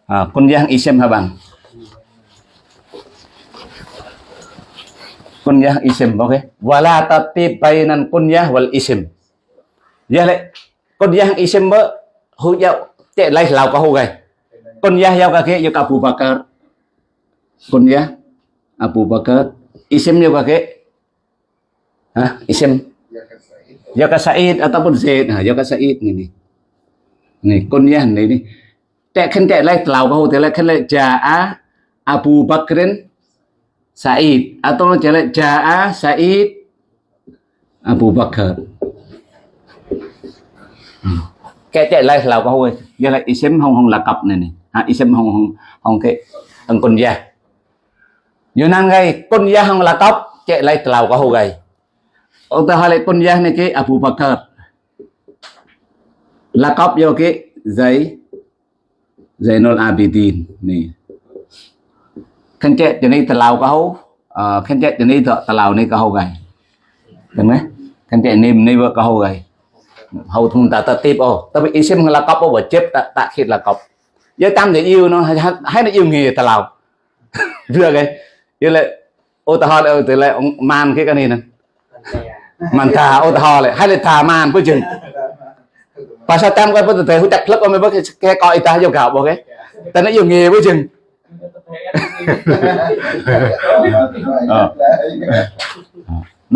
À, Con giang isim hả bằng kunyah isim oke okay? wala tatib bainan kunyah wal isim ya le kunyah isim ba hu ya te lai lao ka hu gai kunyah ya ka ke ya Abu Bakar. Kunyah Abu Bakar. Isim ya ka ke ha isim ya Said ataupun Zaid. Ha ya Said ni. Ni ni kunyah ni. Ni Tak kan tak lai telau kau tak lai kan lai jaa Abu Bakrin Said. Atau jelek Ja'a Said Abu Bakar cái chạy lại là câu ơi giờ lại isim hong hong là cặp này này. Ha isim hong hong hong cái thằng con gia giờ năng gây con gia không là cặp. Chạy lại là câu gầy. Utahalik pun yah niki Abu Bakar. Lakop yo ki Zai Zainul Abidin ni. Khen chết cho ni talau ka hau. Ờ, Khen chết cho ni thọ talau ni ka hau gai. Đúng không? Khen chết ni ni vợ ka hau gai. Hau thung ta ta tip ô. Ta bị isim lakop ô và chép ta ta khit lakop. Giờ tam để yêu nó, hay nó yêu nghề talau. *laughs* Vừa cái. Yêu lại, ô ta hỏi từ lại ông man cái cái này nè. manta utahol ហើយលេថាម៉ានពូជឹងបើសិនតាមគាត់ពុទ្ធទេហ៊ូដាក់ផ្លឹកអត់មើលគេកោអ៊ីតាយកក្រៅបងគេតែនេះយងងាយពូជឹង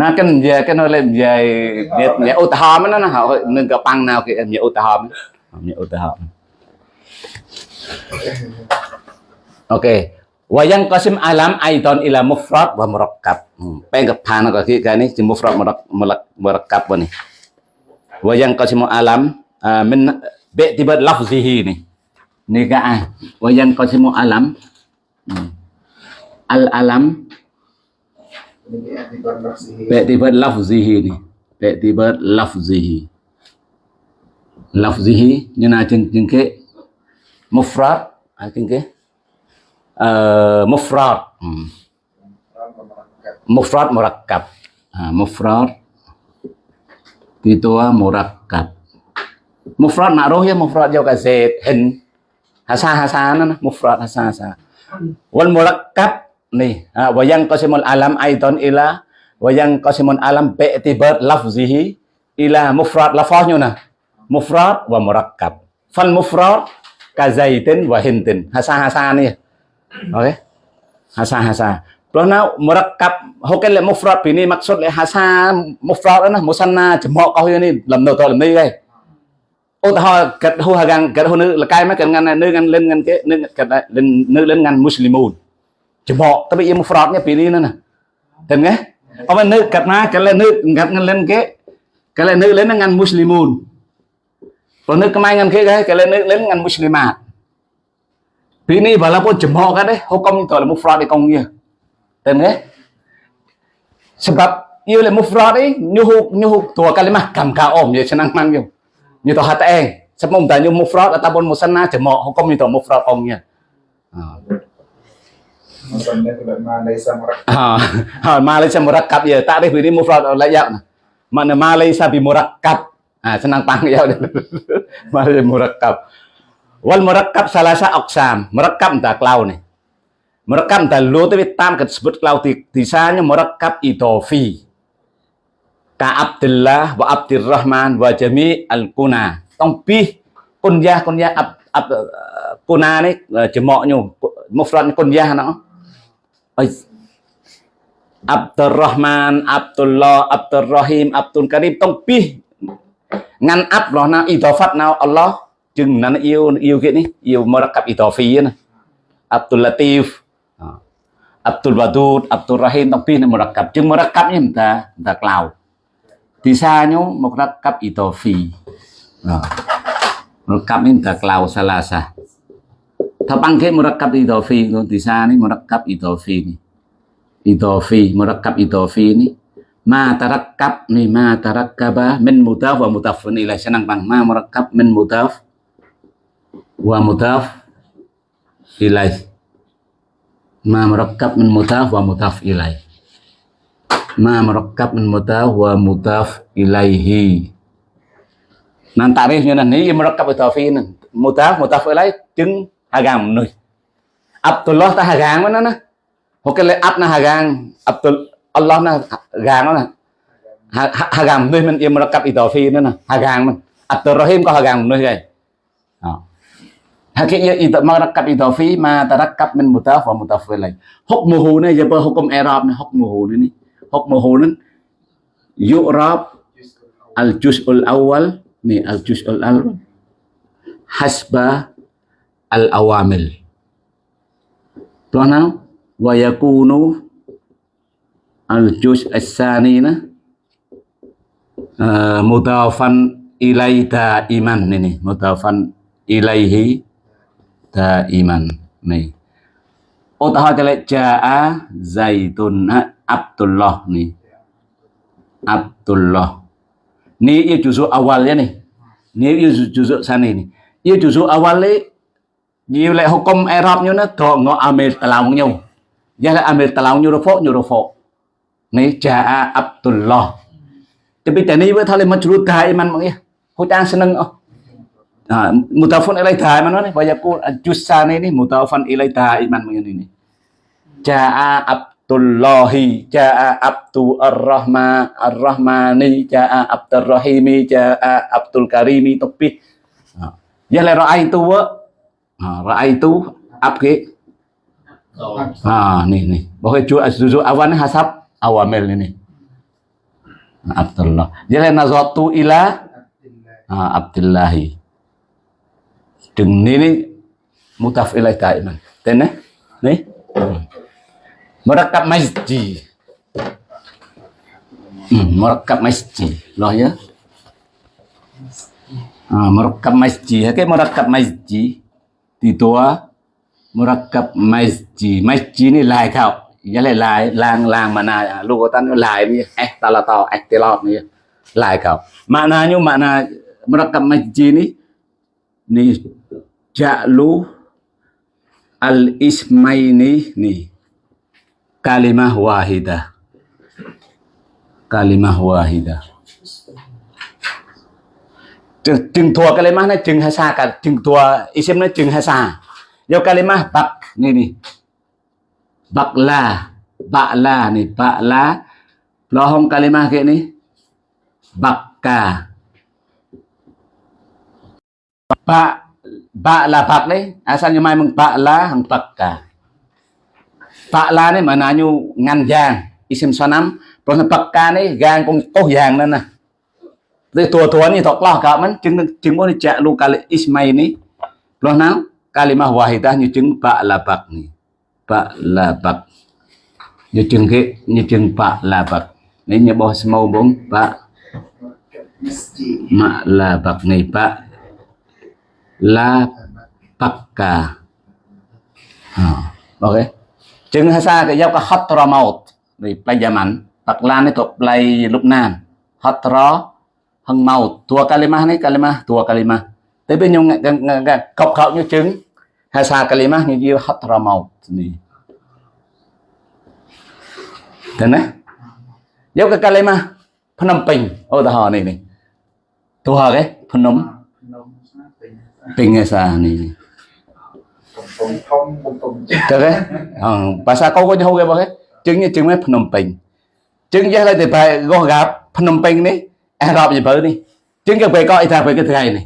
ណាកិននិយាយកិនលេនិយាយនិយាយឧទាហរណ៍ណាហៅនឹងកប៉ាំងណៅគេនិយាយឧទាហរណ៍និយាយឧទាហរណ៍អូខេ yang qasim alam aidan ila mufrad wa murakkab. Hmm. pengen phana ko ki cái này chỉ mufrad murakkab ni. Wa yang qasim alam uh, min bi'tibar lafzihi ni. Ni ka ai wa yang qasim alam. Hmm. al alam. Bi'tibar lafzihi ni. Bi'tibar lafzihi. Lafzihi như nào chừng chừng cái mufrad à chừng cái uh, mufrad. Hmm. mufrad murakkab. À, mufrad. Itu murakkab. Mufrad ma'ruf ya mufrad cái zait hình hasa hasa nó mufrad hasa hasa wal murakkab nih à, wa yang qasimul alam aidan ila wa yang qasimul alam bi'tibar lafzihi ila mufrad lafaznya nah. Mufrad wa murakkab. Fal mufrad kazaitin wa hintin. Hasa hasa ni oke hasa hasa Karena murakkab hokel le mufrad ini maksud le hasa mufrad na musanna jemo kau ini làm đầu to làm đi đây ô ta gật hu hagang gật hu nữ là cái mấy cái ngăn nữ ngăn lên ngăn cái nữ gật lên nữ lên ngăn muslimun jemo tapi ia mufrad nya pilih nè tên nghe ông nữ gật na cái lên nữ gật ngăn lên cái cái lên nữ lên ngăn muslimun Kalau nước kemain ngan ke kalau nước lên ngan muslimat. Vì này bảo là một chấm họ cái đấy Họ công tỏ là một fraud đi công nghe Tên thế Sebab Yêu là một fraud ấy Như hụt Như hụt Tùa cái mà Cảm cả ổm Như chân năng mang nhiều Như tỏ hạt em Sắp mong ta như một fraud Ở ta bốn một sân na chấm họ Họ công như tỏ một fraud ông nghe Malaysia murakab ya tak ada ini mufrad layak mana Malaysia bi murakab ah senang tanggil Malaysia murakab Wal murakkab salasa oksam. Murakkab entah klau nih. Entah lu tapi tam disebut klau disanya murakkab idofi. Ka Abdullah wa Abdurrahman wa Jami al kuna. Tong pi kunyah kunyah ab, ab, kuna nih jemoknya mufrad kunyah nó. Abdurrahman, Abdullah, Abdurrahim, Abdul Karim tong pi ngăn áp lo na idofat nào Allah chừng nó yêu yêu cái này yêu murakkab idofi na Abdul Latif Abdul Wadud Abdul Rahim tông pin murakkab chừng murakkab như ta ta cloud thì xa nhú murakkab idofi murakkab ini ta cloud salah sa Tapang ke murakkab idofi thì xa ni murakkab idofi ni idofi murakkab idofi ni ma tarakkab ni, ma tarakkaba min mudaf wa mudaf ilaih senang bang ma murakkab min mudaf wa mudaf ilaih ma murakkab min mudaf wa mudaf ilaih ma murakkab min mudaf wa mudaf ilaihi. Nan tarifnya nan ini murakkab idafi nan mudaf mudaf ilaih chứng hagang nuôi Abdullah ta hagang mana na Hokel ab na hagang Abdul Allah na gang nó nè. Hagam nuôi men im rakab idafi nữa nè hagang men mình. Abdurrahim có hagang nuôi cái Hakiknya itu merakab idafi ma tarakkab min mutaf wa mutaf ilaih. Hukmuhu ni apa hukum i'rab ni hukmuhu ni. Hukmuhu ni yu'rab al juz'ul awal ni al juz'ul awal hasba al awamil. Tuan wa yakunu al-juz as-sani nah uh, mudafan ilai daiman ini mudafan ilaihi daiman ô, ta hỏi cha jaa zaitun abdullah nih abdullah. Ni ya juzu awalnya nih ni. Ia juzu sana nih ia juzu awalnya nhiều lại hukum Arabnya như nó, thọ ngọ amir talaung nhau giờ là amir talaung như rofo như rofo ni jaa Abdullah. Tapi tani với thale majrur daiman mang ya hutang seneng oh ah mutafun ilai daiman ni wa yaqul jusani ni mutafan ilai daiman mang ini? Jaa Abdullahi jaa Abdul Ar-Rahman Ar-Rahmani jaa Abdul Rahimi jaa Abdul Karimi tapi ya le raaitu wa raaitu ab ke ah ni ni bahwa ju awan hasab awamil ini Abdullah. Jadi nazatu ila ah, Abdullahi đừng ní ní mutaf ilai daiman tên này ní. Murakkab masjid hmm, murakkab masjid loh ya à, murakkab masjid oke murakkab masjid di tua murakkab masjid masjid ini lai kau, giá lai lai lang lang mà na lu tan lai ni eh tala tao eh tilot ni lai khảo maknanya makna murakkab masjid ini ni ja'lu al ismaini ni. Kalimah wahidah. Kalimah wahidah. Chừng, chừng thua kalimah nó chừng hasa cả chừng thua isim nó chừng hasa. Do kalimah bak ni ni. Bakla bakla ni. Bakla lohong kalimah kayak ni? Bakka bak bak là bak đấy asalnya memang bakla hang bakka bakla ni maknanya ngan giang isim sonam Rồi bậc ca này gan con có vàng lên nè Thì tua tua ni tok lah kak man chứng chứng có cak lu kali ismai ni. Loh nào kalimah wahidah như chứng bak la bak ni. Bak la bak. Như chứng ke như chứng bak la bak. Ni nya bawah semau bong bak ma la bak ni bak là pakka ok chừng hà sa cái dấu có hot ra màu vì play giả mạnh tạc lan này có play lúc nam hot ra hằng màu thua kalima này kalima thua kalima tới bên nhung cọc cọc như trứng hà sa kalima như như hot ra màu này thế này dấu cái kalima phnom penh ô ta hò này này thua cái phnom ពេញភាសានេះកំពង់ធំកំពង់ចាស់ទៅភាសាកូគាត់ហៅគេបងគេជឹងជឹងមកភ្នំពេញជឹងចេះតែទៅបែកោះកាភ្នំពេញនេះអេរ៉ុបយពៅនេះជឹងគេបែកោះអ៊ីថាបែកថ្ងៃនេះ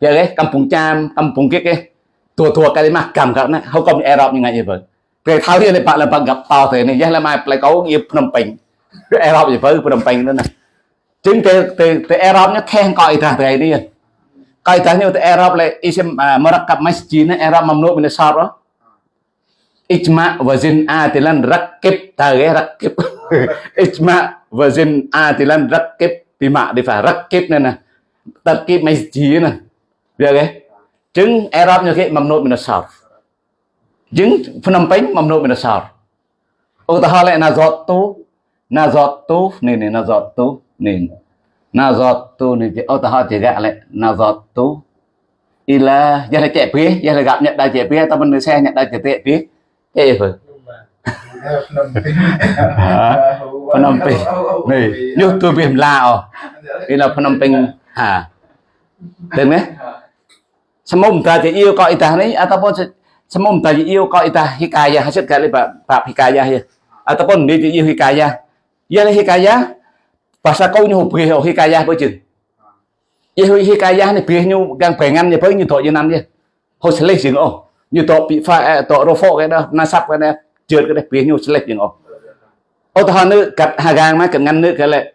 ពេលគេកំពង់ចាមកំពង់គិកគេទួទួកាលីម៉ាស់កម្មកាត់ណាហៅកំអេរ៉ុបយ៉ាងណាយពៅពេលថៅនេះលេប៉លប៉កប៉ោទៅនេះចេះឡើយមកផ្លែកោងៀភ្នំពេញអេរ៉ុបយពៅភ្នំពេញនោះណាជឹងគេទៅអេរ៉ុបនេះខេះកោអ៊ីថាថ្ងៃនេះ kaitannya untuk Arab le, isim ah, merekap masjidnya Arab mamnu min syara ah. ijma wazin atilan rakib tage rakib. *laughs* Ijma wazin atilan rakib bima difa rakib nè nè tarkib masjid nè được cái chứng Arab như cái mamnu min syara chứng Phnom Penh mamnu min syara Utahala nazatu nazatu nè nè nazatu nè này nazatu này utahala chỉ gạ lại nazatu ila giờ là chạy phía giờ là gặp nhận đại chạy phía tao bên xe nhận đại chạy phía Eh apa? Phnom Penh. Nih, nyuh tu bim lao. Ini là Phnom Penh ha. Được nhé. Semua ta chỉ yêu coi ta này ataupun semua ta chỉ yêu coi ta hikayah hasil kali pak pak hikayah ya. Ataupun dia chỉ yêu hikayah. Ia là hikayah. Pasal kau nyu beri hikayah apa je. Ia hikayah ni beri nyu gang pengan ni beri nyu tok je nam je. Hoi seleh sing oh như. To bị pha à, to rô phô cái đó, na sắp cái này trượt cái này phía nhiều select những ô ô tô nữ cắt hà gang mà cần ngăn nữ cái lại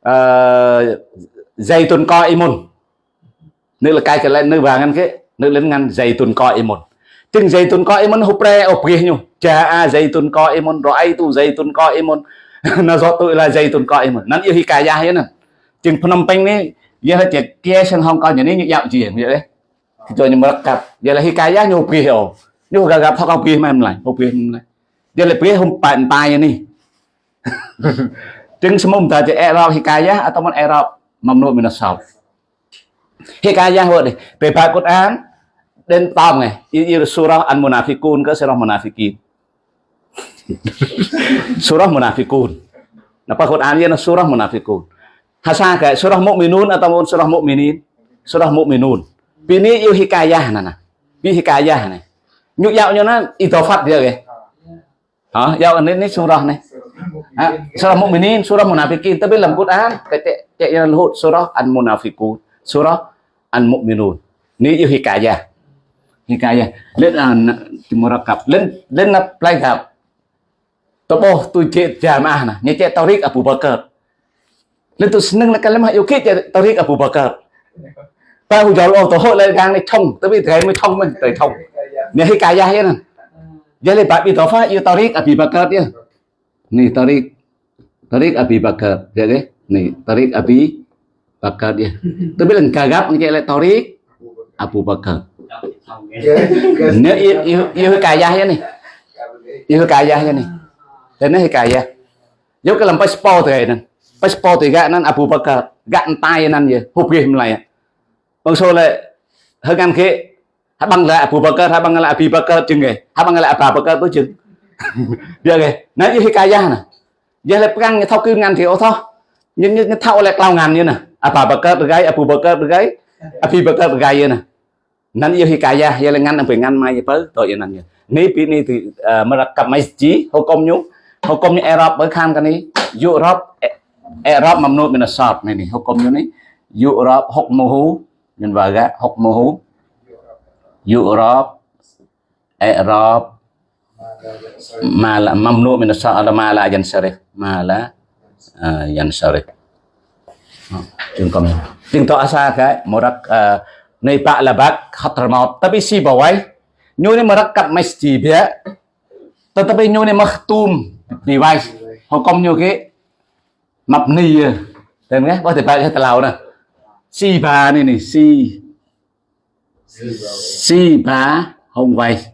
ờ, dây tuần co imun nữ là cái cái lại nữ vàng ngăn cái, nữ lên ngăn dây tuần co imun chừng dây tuần co imun hụp re ô phía nhiều cha a à, dây tuần co imun rồi ai tu dây tuần co imun nó rót tôi là dây tuần coi mà nó yêu hi cả gia hết nè chừng phnom penh đấy giờ là tiệt kia sang hong kong như này dạo gì vậy đấy rồi nhưng mà cặp giờ là hi cả gia nhiều kỳ hiểu nhiều gặp gặp thao cao kỳ mà em lại không kỳ em lại giờ là kia không bạn bài như này chừng xem ông ta chỉ erop hi cả gia à tao muốn erop mầm nuôi mình là sầu hi cả gia hồi đấy về bài cốt án đến tao này yêu surah an munafikun cái surah munafikin *laughs* surah Munafikun. Napa Quran ini surah Munafikun. Hasa kayak surah Mukminun ataupun surah Mukminin. Surah Mukminun. pini yu hikayah nè bi hikayah này nhục dạo cho nó itofat dia kìa hả dạo ini ini surah này à, surah mukminin surah munafikin tapi dalam Quran kayak kayak yang luhut surah an munafikun surah an mukminun ni yêu hikayah. Hikayah. Lên à ah, murakab lên lên là play gặp bo tôi chết jamaah nè như chết Tariq Abu Bakar lên tôi seneng là kalimah yêu kít Tariq Abu Bakar ta hujal oh to hol gang ni thong tapi thai mai thong man tai thong ni hi kaya ya nan Jadi Pak Bitofa itu tarik Abi Bakar dia. Nih tarik tarik Abi Bakar. Jadi nih tarik Abi Bakar dia. Tapi lần kagap như lại tarik Abu Bakar. Yêu yêu yêu kaya ya nih. Yêu kaya ya nih. Thế nó kaya. Nếu cái làm passport thì này. Passport thì gạ nan Abu Bakar gạn tay nan gì? Hụp game lại. Bang số lại hơi ngăn kia habang la Abu Bakar habang la Abi Bakar chừng nghề habang la Abu Bakar tôi chừng. *laughs* Dia nghề nói với hikayah nè. Giờ lại pegang thao kim ngàn thì ô thôi nhưng nhưng thao lại cao ngàn như nè. Abu Bakar bergai Abu Bakar bergai Abi Bakar bergai như nè. Nan giờ hikayah ya lengan sampai ngan mai apa to ya nan ni pi này thì à, merekam masjid hukum ni Arab berkan kan ni Europe Arab mamnu min asar ni ni hukum ni Europe hukmuhu min baga hukmuhu Europe, Arab mala mamnu min asar ala mala yansarif mala yansarif trường công tiếng to xa cái một đặc nơi bạ là bác khát mọt tapi si bảo ấy nhu ni mà đặc cặp mấy gì bé như này ni maktum device. Hukum nyu cái mabni à. tên nghe? có thể bài thật lào nè. Si ba này này si. Si bá hồng vay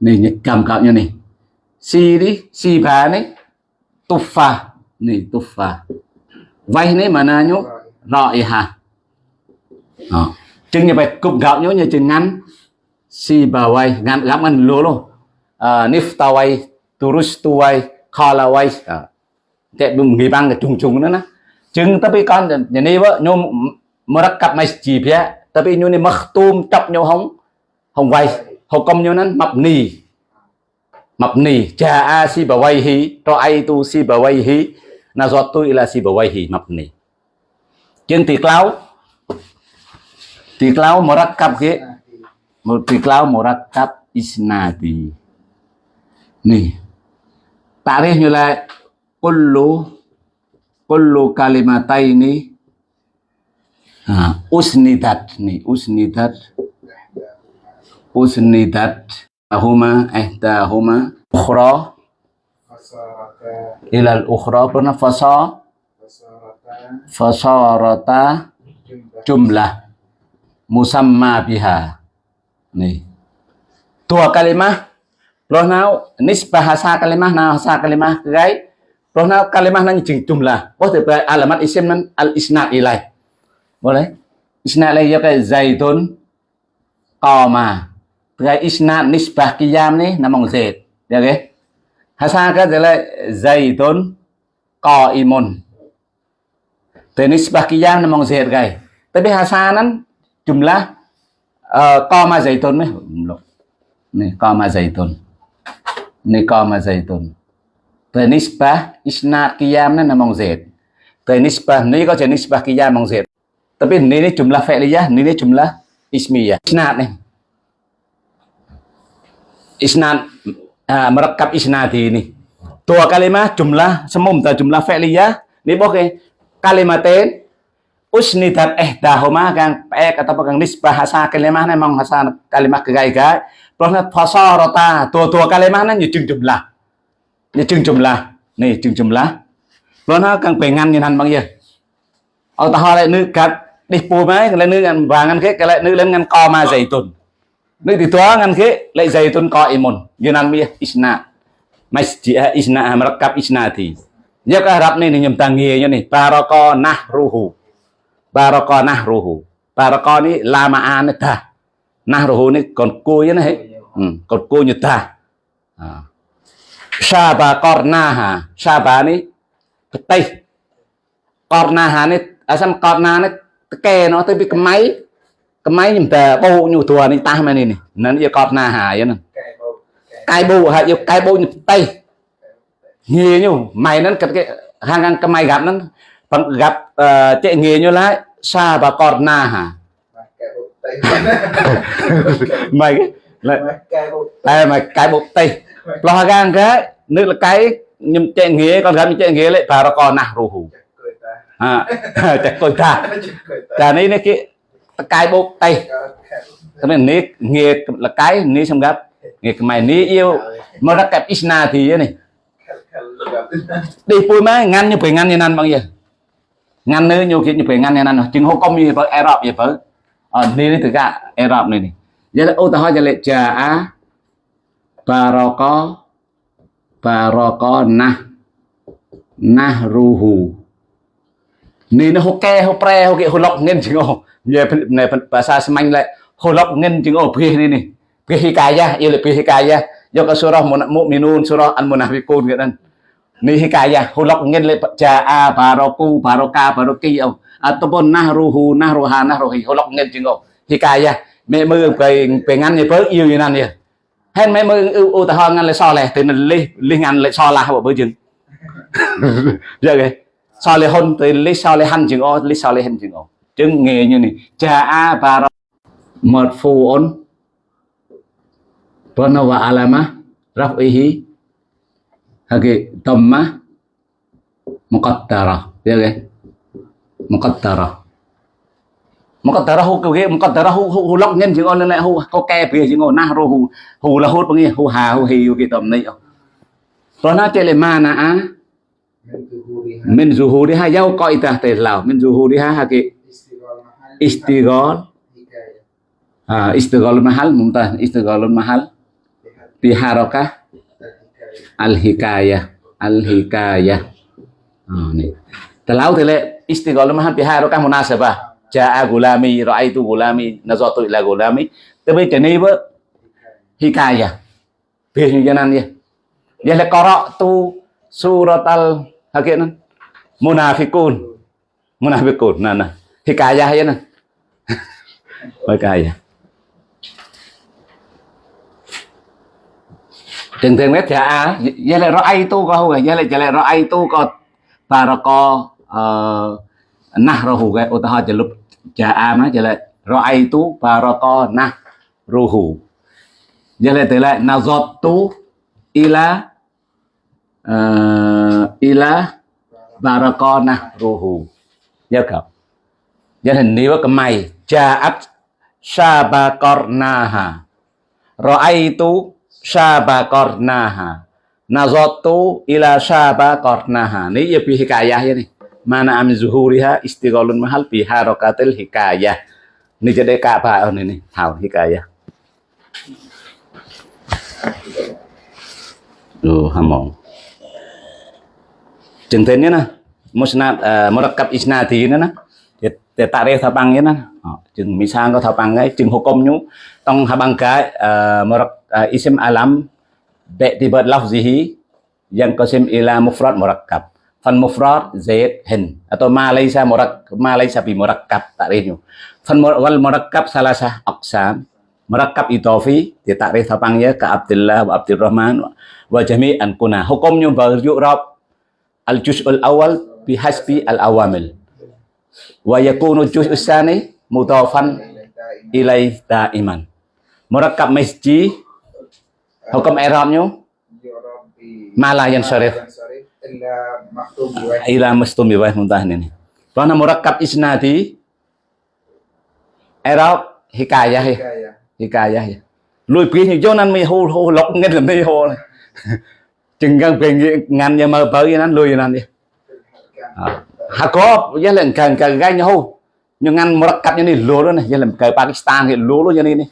này nhật cầm cạo như này. Si đi si bá này. Tufa này phà, vay này mà na nhú rọi hà đó. Ờ. chừng như vậy cục gạo nhú như chừng ngắn. Si bà vay ngắn gắm ăn lúa luôn. Ờ, à, nifta vay khala vay chạy bùng nghỉ băng cái chung chung nữa nè. Chừng tapi con nhà này vợ nhôm merakkab masjid ya tapi này ni makhtum tap nyo hong hong vay hukum nyo nan mabni mabni jaa si bawai hi to ai tu si bawaihi nazatu ila si bawaihi mabni Chừng tiệt lao tiệt lao murakkab ke tiệt lao murakkab isnadi nih tarikh là kullu kullu kalimataini Nah, usnidat nih, usnidat. Usnidat huma ihdahuma ukhra. Ilal ukhra pernah fasa? Fasarata jumlah musamma biha. Nih dua kalimah Pernah nisbah bahasa kalimah, nah bahasa kalimah kai. Pernah kalimah nang jeng jumlah. Oh tiba alamat isim nan al isna ilai. Boleh? Isna ilai ya kayak zaitun, koma. Tiga isna nisbah kiyam nih namong zait. Ya ke? Bahasa kan adalah zaitun, qaimun. Tiga nisbah kiyam namong zait kai. Tapi bahasa nan jumlah uh, koma zaitun nih. Nih koma zaitun. Ni qama zaitun Te nisbah isnad qiyam ni namong zaid Te nisbah ni có thể nisbah qiyam namong zaid tapi ini, ini jumlah fi'liyah, ini, ini jumlah ismiyah. Isnad nih. Isnad uh, merekap isnadi ini. Dua kalimat jumlah semum jumlah fi'liyah. Ini boleh kalimatin usnidat ihdahuma kang ek atau kang nisbah hasa kalimah memang hasa kalimat kegai-gai. Terus fasarata dua-dua kalimat nan jung jumlah. Ini jung jumlah. Nih jung jumlah. Terus kang pengen nyenan bang ya. Ở ta lại nữ cắt đi pù máy cái lại nữ ngăn vàng ngăn khế cái lại nữ lên ngăn co ma dày tuần. Nữ thì tua ngăn khế lại dày tuần co imun yunan mi isna. Masjid isna merekap isna thì. Dia ke Arab ni nyem tanginya ni baraka nahruhu baraka nahruhu baraka ni lamaan ta. Nahruhu ni កតគូញតាសាបាករណាហាសាបានេះកតេសករណាហានេះអសមករណានេះតកែនោះទៅពីកម្ៃកម្ៃខ្ញុំតែបោញូទួនេះតាស់មែននេះនឹងយកករណាហាយហ្នឹងកាយបោហើយយកកាយបោញតេសងាយញូម៉ៃហ្នឹងគិតគេហាងខាងកម្ៃកាប់ហ្នឹងផឹងកាប់ចេះងាយញូឡាសាបាករណាហាម៉ៃ là mày cái bộ tay lo gan cái nước là cái nhưng chạy nghề còn gặp chạy nghề lại và còn nà rù hù. À *laughs* chắc tôi ta. Cả này này cái cái bốc tay cái này này nghe là cái này xong gấp nghe cái mày ní yêu. Mà rất kẹp isna thì này. Đi pui má ngăn như phải ngăn như nan bằng gì? Ngăn nữa nhiều khi như phải ngăn như nan chừng hô công như phải Arab vậy phải đi đi từ cả Arab này này យ៉ាងឧទាហរណ៍យ៉ាងលេចាអាបារកបារកណាស់ណាស់រូហ៊ូនេះហូកែហូប្រែហូគេហូឡុកងិនជាងអូនិយាយនៅភាសាស្មាញ់ឡែហូឡុកងិនជាងអូព្រះនេះនេះព្រះហិកាយាយល់ព្រះហិកាយាយកសុរ៉ះមុមីនូនសុរ៉ះអានមុណាហ្វីកូនគេដឹងនេះហិកាយាហូឡុកងិនលេចាអាបារកូបារកាបារគីអូអតបុណាស់រូហ៊ូណាស់រូហាណាស់រូហ៊ីហូឡុកងិនជាងអូហិកាយា cái mẹ mơ về về ngăn như bớt yêu như nan nhỉ hết mẹ mơ ưu ưu ta ho ngăn lại so lẻ từ li li ngăn lại so là bộ bữa chừng giờ cái so lại hôn từ li so lại hành chừng ô li so lại hành chừng ô chừng nghề như này jaa baro marfuun Pernah wa alamah raf'ihi hagi dhammah muqaddarah ya kan muqaddarah muqaddarah hu cái muqaddarah hu hu lọc nhân ngon on lại hu có ke bìa chứ ngon, na ru hu hu là hút bằng hu hà hu hi cái tầm này rồi nó chơi là mà na á? Mentuhuriha min zuhuri ha yau ko itah te lao min zuhuri ha đi ha mahal istighol. Istigol ah istighol mahal mumtaz istighol mahal bi harakah al hikayah al-hikayah al-hikayah à, oh, ni telau tele istighol mahal bi harakah munasabah jaa gulami raaitu gulami nazatu ila gulami. Tapi giờ apa hikayah hikaya bi như thế này đi dia le qara'tu suratal hakinan munafikun munafikun nah nah hikayah *laughs* ya nah hikayah thường thường mét dạ vậy là ai tu có không vậy là vậy là ai tu có barako nahruhu cái ô tô chỉ lúc dạ a à, mà vậy rồi ra'ay tu na nahruhu vậy lại từ lại na zot tu ila uh, ila na nahruhu nhớ không? Vậy hình như cái mày cha ja'at sabakornaha na sabakornaha nazatu ila sabakornaha ini ya fi hikayah ini mana am zuhuriha istighalun mahal fi harakatil hikayah ini jadi apa on ini tahu hikayah lu hamong. Chừng thế nè. Musnad à, murakkab isnadi nữa nè. để thì tại đây thao bằng nhé nè. Chừng mi sang có thập bằng ấy, chừng hukum nhú. Tông thập bằng cái uh, murak isim alam bi'tibar lafzihi yang qasim ila mufrad murakkab. Phần mufrad zaid hin atau ma laysa murak ma laysa bi murakkab takrifnya. Phần mur- wal murakkab salasah aqsam. Murakkab idafi thì takrif thao bằng nhé ka Abdullah wa Abdurrahman wa- wa jami'an kuna. Hukumnya berju'rab al-juz'ul awal bihasbi al-awamil. Wa yakunu juz'us tsani mudhafan ilai daiman. Murakkab masjid hukum i'rabnya yu'rab bi ma la yansharif yansharif illa maktum bi wajh ila muntahan ini. Karena murakkab isnadi i'rab hikayah ya. hikayah ya. Lui pi như cho nên mi hô hô lọc nghe làm đi hô này. Chừng gan quyền ngàn nhà mơ bơi nan lui nan đi. Kan Ha có giá là cần cần gai nhau nhưng ngăn murakkab như này lúa đó này giá là cờ Pakistan thì lúa luôn như này này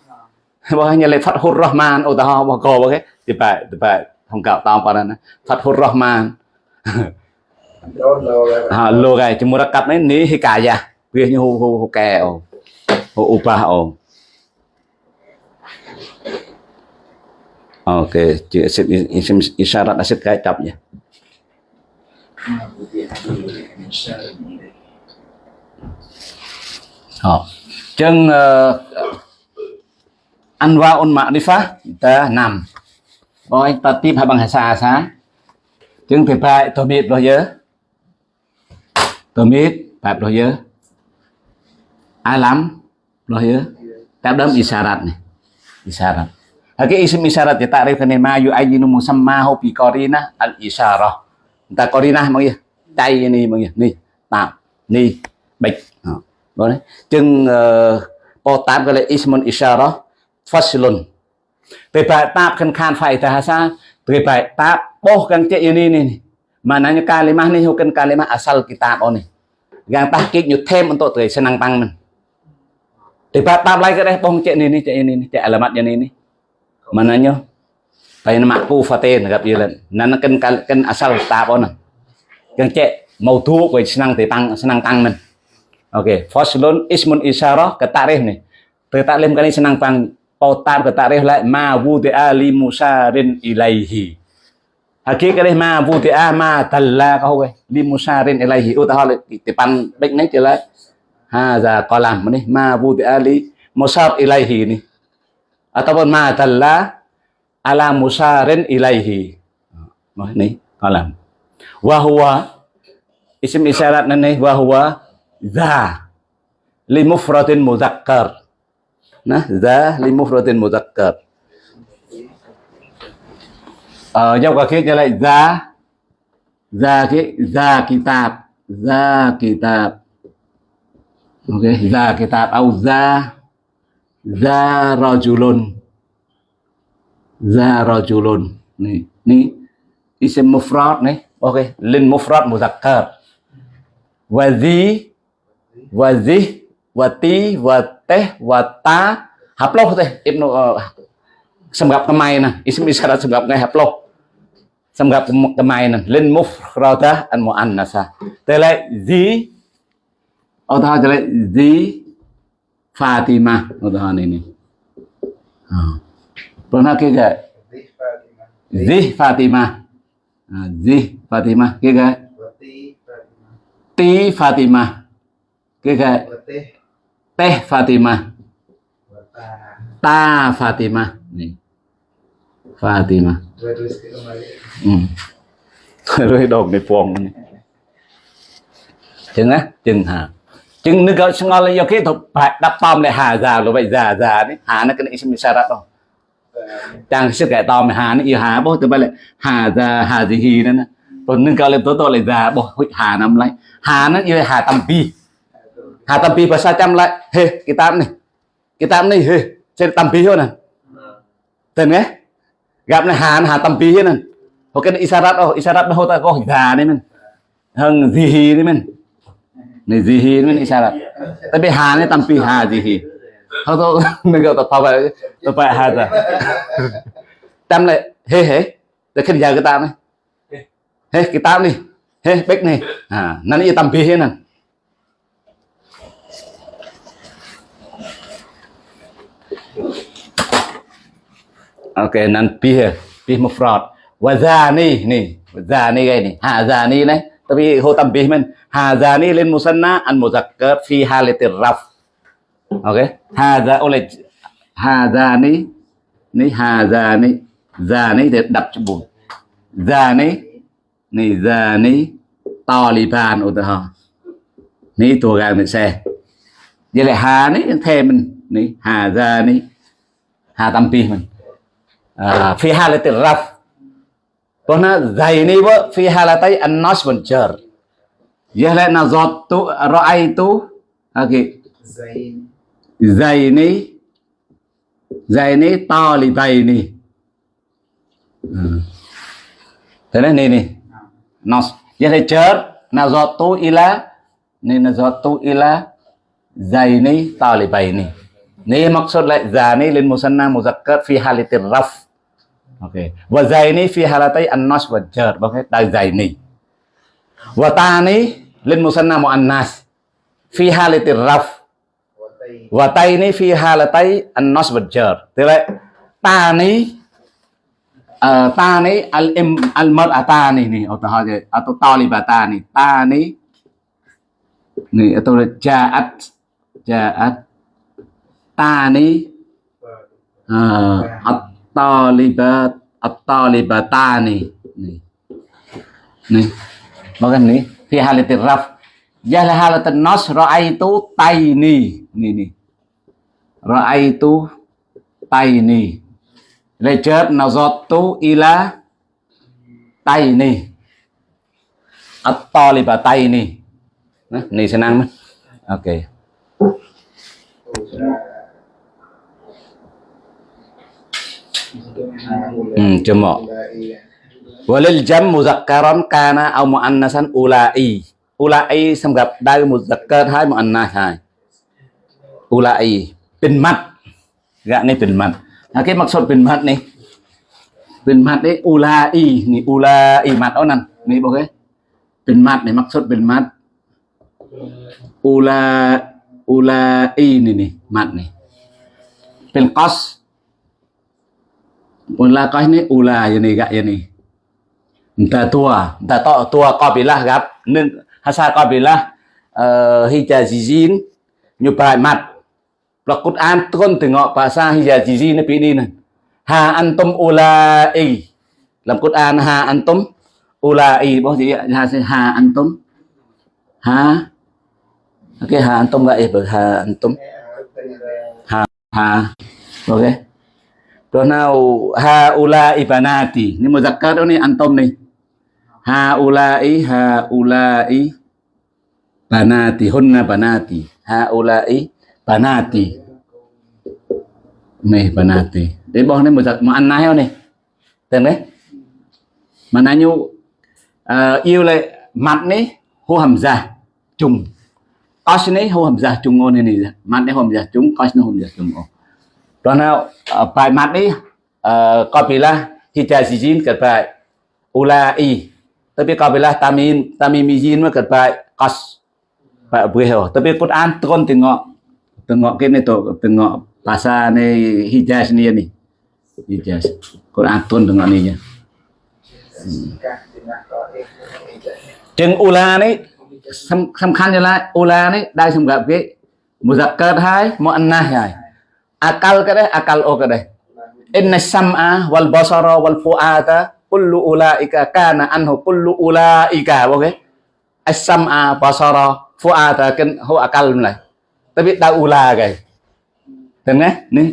bao nhiêu lại Fathur Rahman ô tao bao cô bao cái thì phải thì phải không cạo tao vào Fathur Rahman đó là ha lúa cái chỉ murakkab này ní ya việc như hu hu hu kè ồ. Hu upa ồ. Ok chị sẽ isim isyarat asid cái tập nhé Ờ. Chân uh, Anwaun Ma'rifah ta nằm. Rồi ta tiếp hai bằng xa xa. Phải, tôi biết rồi nhớ. Tôi biết, phải rồi nhớ. Ai lắm rồi nhớ. Đáp đấm isyarat này. Isyarat. Haki à, isim isyarat ya ta'rif kan ma yu'ayyinu musammahu bi al isyarah. Ta qarinah mang ya. Tay ni mang ya. Ni. Tạo. Ni. Bịch. Ờ. Rồi đấy. Chừng po tám cái là ismun isyarah faslun Tapi tap Ta kan faedah hasa. Tapi tap boh kan cek ini nih mananya kalimah nih hukum kalimah asal kitab oh nih yang tahkik nyutem untuk tuh senang pangmen debat tab lagi deh boh cek ini cek ini cek alamatnya ini mananya bayan makku fatin gặp yelan nan kan kan asal kitab oh nih yang cek mau tuh kue senang tepang senang pangmen oke faslun ismun isyarah ketarif nih ketarif kali senang pang pautar ketarif lah ma wudi'a li musarin ilaihi Hakikatnya ma wudi'a ma talla kau ke li musarin ilaihi. Utah tipan baik nih jelas. Ha za kolam nih ma wudi'a li musar ilaihi nih ataupun ma talla ala musarin ilaihi. Oh, nih kolam wahwa isim isyarat nih wahwa za li mufradin muzakkar. Nah za li mufradin muzakkar ở trong cả kia trở lại ra ra cái tạp. Kitab kỳ kitab ok ra kitab au ra ra rajulun za rajulun này nih isim mufrad này, ok lin mufrad muzakkar. Wa zi wa zi wa ti wa teh wa ta. Lâu thế? Ibnu uh, semgap kemai nah. Isim isyarat semgap ngai haploh semgap kemai nah. Lin mufradah an muannasah. Tele zi. Atau tele zi Fatimah. Atau ini oh. pernah kira Zih Fatimah. zi Fatimah. Ah, zi Fatimah. Kira Wati Fatimah. ti Fatimah. Kira Watih. teh Fatimah. Wata. ta Fatimah. nih Fatimah Dua tulis ke kembali. Ừ. *laughs* rồi đồn này này chừng á chừng hà chừng nước gạo ngon là do cái thuật phải đắp tom lại hà già rồi vậy già già đấy. Hà nó cái này xem sao đâu chẳng sức cái tom hà nó yêu hà bố từ bây lại hà già hà gì hì nè. Còn nước gạo lên tối tối lại già bố hà nằm lại hà nó yêu hà tâm pi. Hà tâm pi bahasa chăm lại. Hê kitab này. Kitab này hê trên tâm pi hơn nè. Tên nghe gặp này hà hà tâm pi hơn nè Hoặc cái isarat oh isarat bahwa ta có già đấy mình. Hằng gì hì đấy mình. Này gì zihi mình tại vì hà này tâm tampi hà gì hì. Không tôi *laughs* mình gọi tập phải tập phải hà ra. Tâm này hê hê. Để khi giờ cái tam này. Hê, cái tam đi hê, bếch này. À nó tâm tampi hết nè ok nan pi pi mufrad wazani nih wazani kayak ini hazani nih tapi ho tambih men. Hazani lên musanna an muzakkar fi halatir raf ok oke okay. haza oleh hazani nih hazani zani để đập cho bùn. Zani nih zani taliban ủa hả ní tua gàng mình xe. Vậy là hà ní thêm mình. Ní hà ra ní hà tâm pi mình à, phi hà là từ raf Karena zaini wa fi halatai an-nas wal jar. Yahla nazatu ra'aitu okay. Zain. Zaini Zaini talibaini. Hmm. Thế này này. Nas. Yahla jar nazatu ila ni nazatu ila Zaini talibaini. Ini maksud lại zani lin musanna muzakkar fi halatir raf. Oke. Wa zaini fi halatai an-nas wa jar. Oke, da zaini. Wa tani lin musanna muannas fi halatir raf. Wa taini fi halatai an-nas wa jar. Là tani uh, tani al im al atau haja atau talibatani. Tani nih atau ja'at ja'at tani uh, at-talibat at-talibatani. Nih. Nih. Bahkan nih. Fi halatir raf. Jahla halatin nas ra'aitu taini. Nih nih. Ra'aitu taini. Lejar nazatu ila taini. At-talibataini nah nih senang oke. okay. ừ, chưa mộ walil jam ao kana au muannasan ulai. Ulai xong gặp đây muzakkar hai muannas hai. Ulai bình mặt gạ này bình mặt à, cái mặc sốt bình mặt này. Bình mặt đấy ulai ni ulai mặt đó nè ni bao cái. Bình mặt này mặc sốt bình mặt ula ulai ni ni mặt này. Bình cos la có này, u la như này, gạ như này. Ta tua ta to tua có bị la gặp. Nên hasa có bị la? Ờ, hija jin như bài mặt. Là cút an tuân từ ngọ bà sa hija jin nó bị đi này ha an tâm u la y. Làm cút an ha an tâm u la y. Bố gì ha ha an tâm ha ok ha an tâm gạ y ha an tâm ha ha ok gak nào ha ula ibanati, ha okey Terus now ha ulai banati. Ni muzakkar ni antum ni. Ha ula ha ulai banati hunna banati. Ha ula i banati. Ni banati. Dia bawah ni muzak không này Tên đấy. Mà nãy nhu uh, yêu lại mặt này hô hầm già trùng. Cos này hô hầm già trùng ngon này này Mặt này hô hầm già trùng, cos này hô hầm già trùng ngon rồi nào ờ, bài mặt đi. Ờ, có bị là thì chạy gì cật phải ula i. Tapi có bị là tamin tamimizin mi chín mà cật phải cos. Phải bùi hiểu. Tapi cốt an tôn từng ngọ. Từng ngọ cái này tổ từng ngọ bahasa này hijaz ni ni hijaz Quran tôn từng ngọ này, nhá chừng ula này sâm khăn như lại. Ula này đây sâm gặp cái muzakkar hai anh này akal ke deh akal o ke inna sam'a wal basara wal fu'ada kullu ulaika kana anhu kullu ulaika okay as sam'a basara fu'ada kan hu akal lại tapi đã ula Tên nghe ni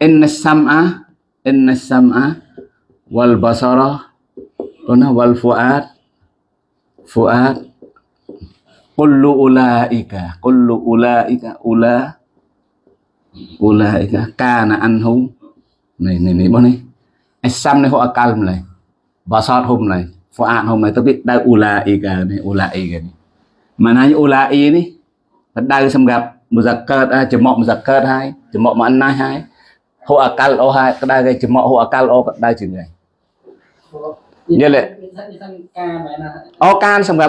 inna sam'a inna sam'a wal basara ona wal fu'ad fu'ad kullu ulaika kullu ulaika ula ulaika kana anhu này này này bao này Asam này họ akal này basat hôm này fuad hôm này tôi biết đây ulaika này ulaika này mà nãy ulai này đây xem gặp muzakkar à chấm mọ muzakkar hai chấm mọ mà anh hai hai họ akal o hai cái đây cái chấm mọ họ akal o cái đây chừng này như lệ ការបែរណា អូកានសម្រា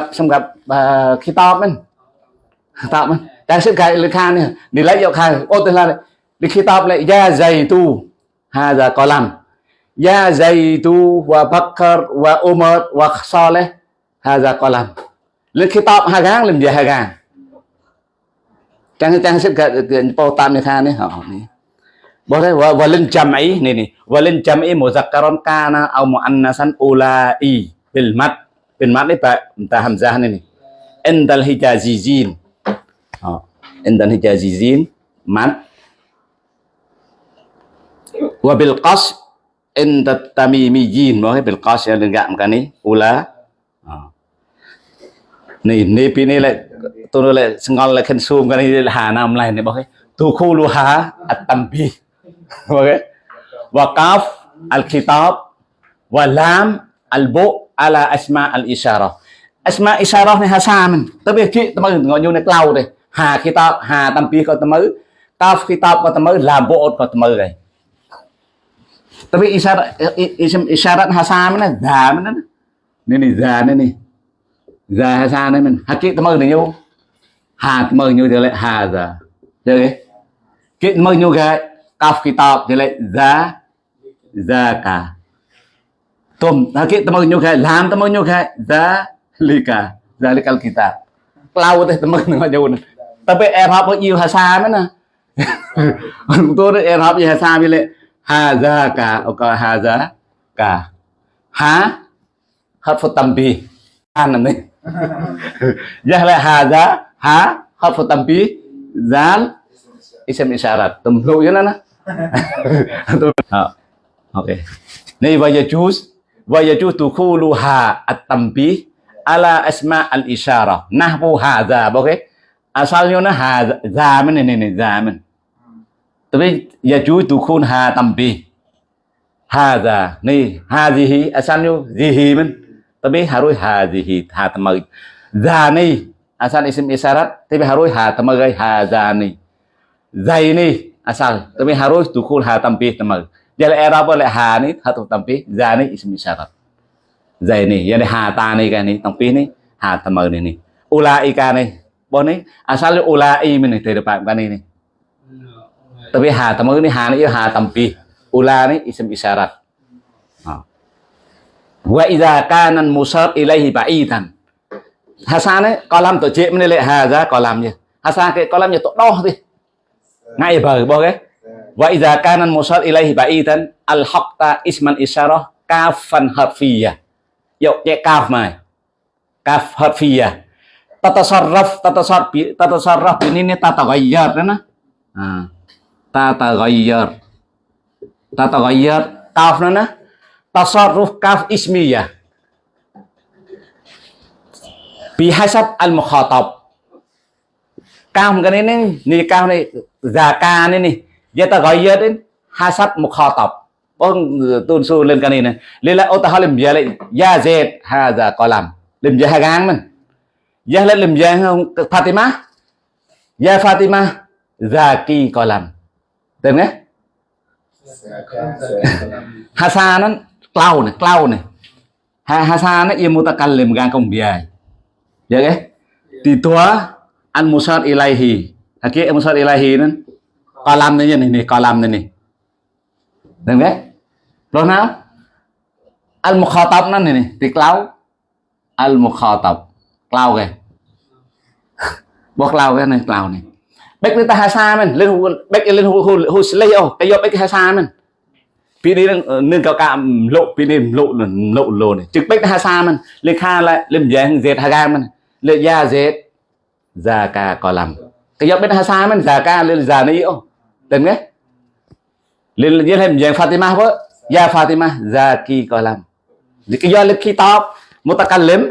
đang sức khai lực khan đi lấy dọc khai. Ô tên là đi khi tập lại da dày tu ha, giờ có làm. Da dày tu và bakar và umar và saleh ha, giờ có làm. Lên khi tập hai gang làm gì hai gang chẳng chẳng sức khai bao tam này khan này, họ boleh wa walin jam'i ni ni walin jam'i muzakkaron kana au muannasan ulai bil mad bil mad ni pak hamzah này ni endal hijazizin ha. Indal hijazizin mat wa bil qas inda tamimiyyin boleh bil qas yang enggak makan ni ula. Ha. Ni ni pi ni lại tôi lại ngon lại khen zoom cái này là hà nam này này boleh tu khulu ha at-tanbih *laughs* Okey. Waqaf al-khitab wa lam al-bu ala asma al-isyarah. Asma isyarah ni hasaman. Tapi ki temu ngồi vô ใ hà khi tao hà tâm pi có tâm ấy, tao khi tao có tâm ấy làm bộ có tâm ấy, này tapi isyarat isim isyarat hasa mana za mana ni ni za ni ni za hasa ni mình. Hakik tâm ấy này hà tâm ấy nhau thì lại hà za được cái kit ấy nhau cái kaf kitab thì lại za za cả. Tôm hakik tâm ấy nhau cái làm tâm ấy nhau cái za lika za likal kitab lau teh tâm ư nhau nhau nang jauh tapi Arab có nhiều hasa nữa nè. *laughs* Tôi nói Arab gì hasa bi lại cả *laughs* *laughs* ok. Hazaka ha harfu tambi an này jah là haza al harfu tambi zal isim ok? À sao cho nó hà già mình này này này, già mình tôi biết, giờ chú tu khôn hà tầm bì. Hà già này hà gì hi à sao nhiêu gì hi mình tôi biết hà rồi hà gì hi hà tầm mày già này à sao isim isarat tôi biết hà rồi hà tầm mày hà già này dày này à sao? Tôi biết hà rồi tu khôn hà tầm bì, tầm mày giờ là Arab là hà này hà tu tầm bì. Già này isim isarat dày này giờ này hà ta này cái này, tầm bì này hà tầm mày này này ulaika này ni bon ni asal ulai men ni dari bạn này này? Tapi ha tamag ni ha ni ha tampih ula ni isim isyarat wa idza kana musab ilaihi ba'idan hasan ấy có làm tổ chế mình lại hà ra, có làm gì? Hasan cái, có làm gì tổ đo đi ngay bờ bao cái. Wa idza kana musab ilaihi ba'idan al haqta isman isyarah kafan harfiyah yuk cái kaf mai kaf harfiyah tatasarraf tatasar tatasarraf ini ini tataghayyar na ah tataghayyar tataghayyar kaf na tasarruf kaf ismiyah bihasab al mukhatab kaf kan ini ni kaf ni zaka ini nih dia tataghayyar ini hasab mukhatab ông tôn su lên cái này này lên lại ô ta halim ya lên ya zed ha za kolam lim ya gang mình gia lên làm gia không? Fatima. Gia Fatima già kỳ coi làm. Tên nghe. Hasa nó cloud này cloud này. Hasa nó yêu mua ta cần làm gan công bia dạ cái thì tua an musar ilahi. Haki an musar ilahi nè, coi làm nè này này coi này này tên nghe. Rồi nào. Al mukhatab nè này này thì cloud. Al mukhatab cloud kìa. Bỏ lao cái này lao này. Bách lên ta hà sa mình lên bách lên hồ hồ hồ lây ô cái do bách hà sa mình pin đi ờ, nâng cao cạm lộ, pin đi lộ lộ lộ này. Trực bách hà sa mình lên kha lại, lên dẹn dệt hà ga mình lên da dệt gia ca có làm cái do bách hà sa mình gia ca lên già này ô. Đừng nghe. Lên lên thêm dẹn Fatima vợ gia Fatima, gia kỳ có làm cái do lên khi top, một ta cần lếm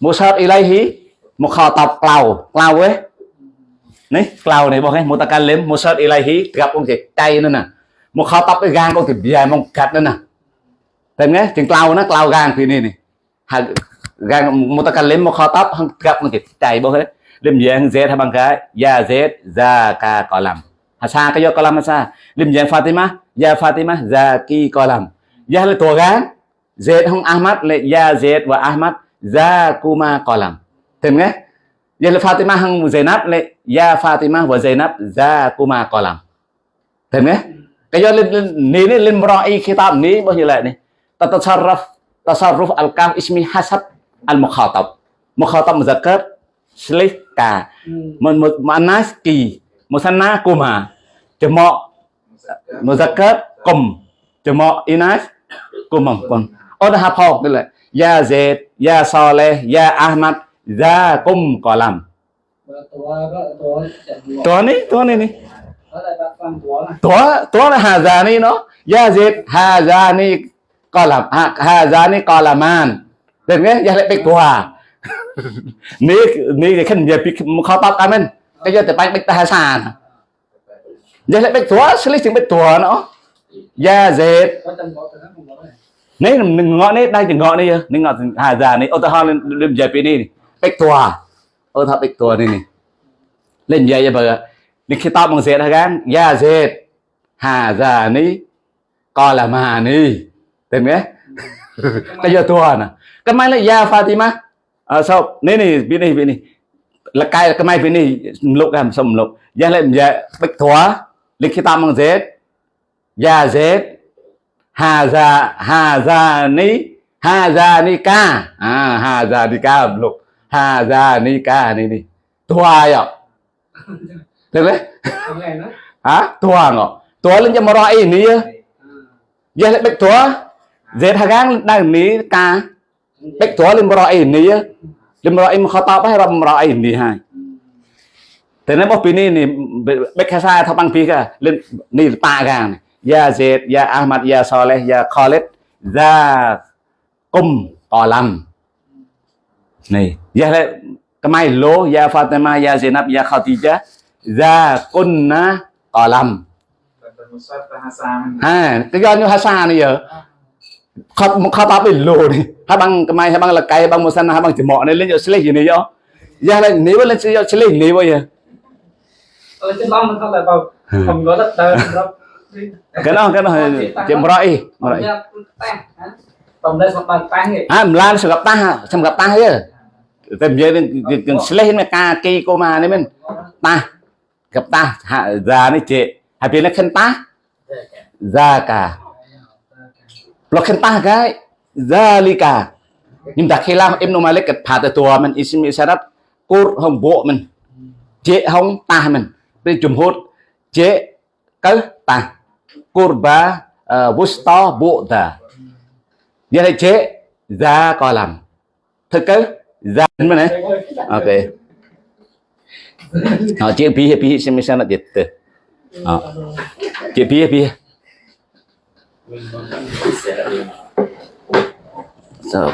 musar ilaihi mukhatab cloud cloud ấy. Này cloud này bọn ấy mutakalim musar ilaihi gặp ông thì tay nữa nè. Mukhatab cái gang ông thì dài mong cắt nữa nè. Thấy nghe tiếng cloud nó cloud gang thì này này. Gang mutakalim mukhatab gặp ông thì tay bọn ấy. Lim dạng z hay bằng cái? Ya z dạ, za ka có làm hasa cái do có làm hasa lim fatima? Ya fatima za ki có ya là tổ gang z không ahmad lệ ya z và ahmad za kuma có làm thấy nghe. Ya là Fatima không Zainab lại ya Fatima và Zainab za kuma có làm thấy nghe. Cái do lên ní ní lên mrai kitab ní bao nhiêu lại này? Tatasarraf tasarruf al kam ismi hasab al mukhatab muzakkar silih ka. Muannas ki musanna kuma. Jama' muzakkar kum jama' inas kumam. Kum oh dah hafal đây là Ya Zaid, Ya Saleh, Ya Ahmad, Zakum kolam. Tuan ni, tuan ni ni. Tuan, tuan hazani no. Ya Zaid, hazani kolam, hazani kolaman. Đến nghe, ya lệ bạch tòa. Ní, ní cái khẩn dẹp khó tóc amen. Cái giờ tới bạch bạch ta hà sàn. Ya lệ bạch tòa, xử lý chứng bạch tòa nó. Ya Zaid. Nếu ngõ này đây thì ngõ này nên ngõ hà già ni ô tô hoa lên lên giờ bị đi. Bị tua ô tô bị tua này lên giờ giờ bây di kitab bằng Zaid kan ya Zaid hazani qala mani tên nghe. *laughs* Cái giờ tuần à cái mai là ya Fatima. À, sao? Nè nè bên này bên này là cái cái mai bên này lục làm xong lục? Ya lại ya bạch thua lịch kitab bằng Zaid ya Zaid Haza Hazanika Hazanika à Hazanika âm lục Hazanika này này Thua ạ Thế đấy Hả? Thua ngọ Thua lên cho mà rõ ý ní Giờ lại bạch thua Dễ thả găng đang ní ca Bạch thua lên mà rõ ý ní Lên mà rõ ý mà khó tao bác rộng mà rõ ý ní hai Thế nên bố phí ní Bạch khai xa thọc băng phí kìa Lên ní ba gàng này Ya Zaid, Ya Ahmad, Ya Saleh, Ya Khalid Za Kum Qalam Này, Ya Kamai Lô, Ya Fatima, Ya Zainab, Ya Khadija Za Kunna Qalam À, cái do như Hasa này giờ. Khắp khắp áp lô đi. Hai băng cái mai hai băng là cây băng một sân hai băng chỉ mọ này lên cho slay gì này là nếu lên cho slay này ở trên băng nó là vào không có đất đai cái đó cái đó Kenapa kenapa jemrai? Jemrai. Tomdas sampai tah. Ah, mlan segap tah, segap tah ya. Tem je dengan sleh ni ka ki ko ma ni men. Tah. Gap tah, ha za ni je. Hai pin khen tah. Za ka. Lo khen tah cái. Za li ka. Nhưng ta khi làm em nó mà lấy cái phạt ตัวมันอิสมิสารัตกูห้องโบมันเจ๊ห้องตามันเป็นจุมโหดเจ๊ cớ ta kurba ờ, uh, wusta bu'da như thế chế ra coi làm. Thực cơ ra mà này. Ok. Họ chỉ bia bia xem xem là gì từ chế bia bia so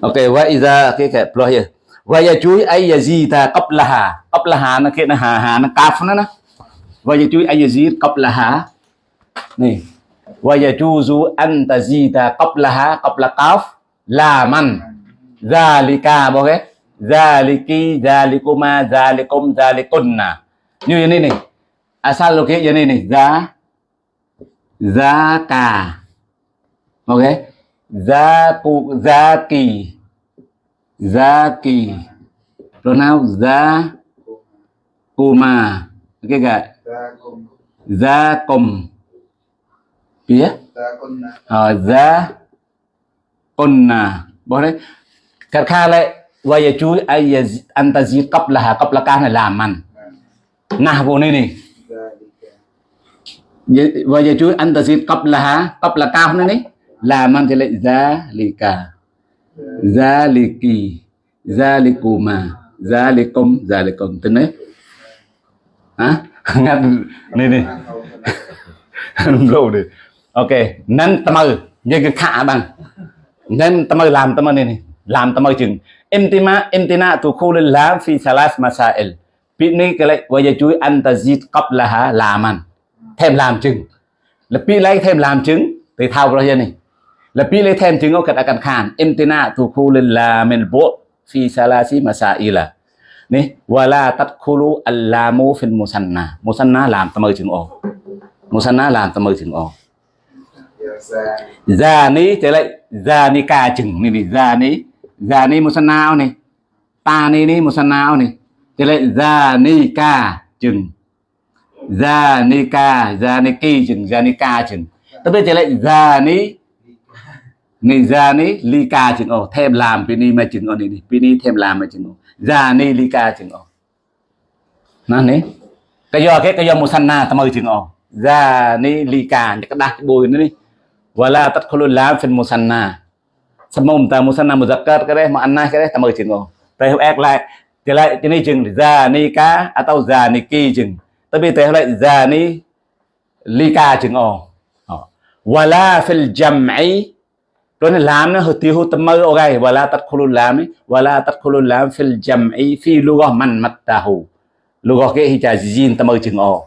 ok vậy ra cái cái ploy vậy chú ấy ai gì ta? Cấp là hà. Cấp là hà nó kia nó hà hà nó cà nó nó ويجوز أن يزيد قبلها qablaha. Nih. Wa yajuzu an tazida qablaha qabla qaf ذلك Zalika bao cái. Eh? Zaliki, zalikuma, zalikum, zalikunna. Như thế này này. Asal lo cái như này này. Za Zaka. Ok. Eh? Zaku, Zaki. Zaki. Pronoun za kuma. Ok gia cùng phía ở gia con nà bỏ đấy cả kha lại và giờ chú ai anh ta gì cấp là cấp là ca này làm mình nà vô này này và giờ chú anh ta gì cấp là cấp là cao này này làm anh thì lại gia lì cả gia lì kỳ gia lì cù mà gia lì công gia lì công tên đấy hả *laughs* ngắt này này. *laughs* lâu đi. Ok, nên tâm ơi như cái khả bằng. Nên tâm ơi làm tâm ơi này này làm tâm ơi chừng. Imtima imtina tu khu lên làm phi salas masail biết này cái lại bây giờ chú anh ta zit làm ăn thêm làm chừng. Là biết lấy thêm làm chứng thì thao ra này. Là biết lấy thêm chứng ở cái em khan imtina tu khu lên làm mình bộ phi salasi นี่วลาตัดคูลูอัลลามูฟินมุสันนามุสันนาลามตะมือถึงออกมุสันนาลามตะมือถึงออกจานี้จะเลยจานี้กาจึงนี่นี่จานี้จานี้มุสันนาเอานี่ตานี้นี่มุสันนาเอานี่จะเลยจานี้กาจึงจานี้กาจานี้กีจึงจานี้กาจึงตะเบจะเลยจานี้นี่จานี้ลีกาจึงออกเทมลามปีนี้มาจึงออกนี่นี่ปีนี้เทมลามมาจึงออก Lika chừng ồ nó nế cái do cái cái do musanna tâm ơi chừng ồ Zani như cái đắt bồi nữa đi. Wala tadkhulul lam fil musanna semum ta musanna muzakkar cái đấy, mà anna cái đấy, ta mời chừng ngô tay ác lại, thì lại cho nên chừng zanika ni zaniki à chừng. Tại vì tay lại zani lika chừng ngô wala fil jam'i rồi này làm nó tiêu hút tâm mơ ok wala tadkhulul lam ấy wala tadkhulul lam fil jam'i fi lugah man mattahu lugah cái hija jin tâm mơ chừng ngô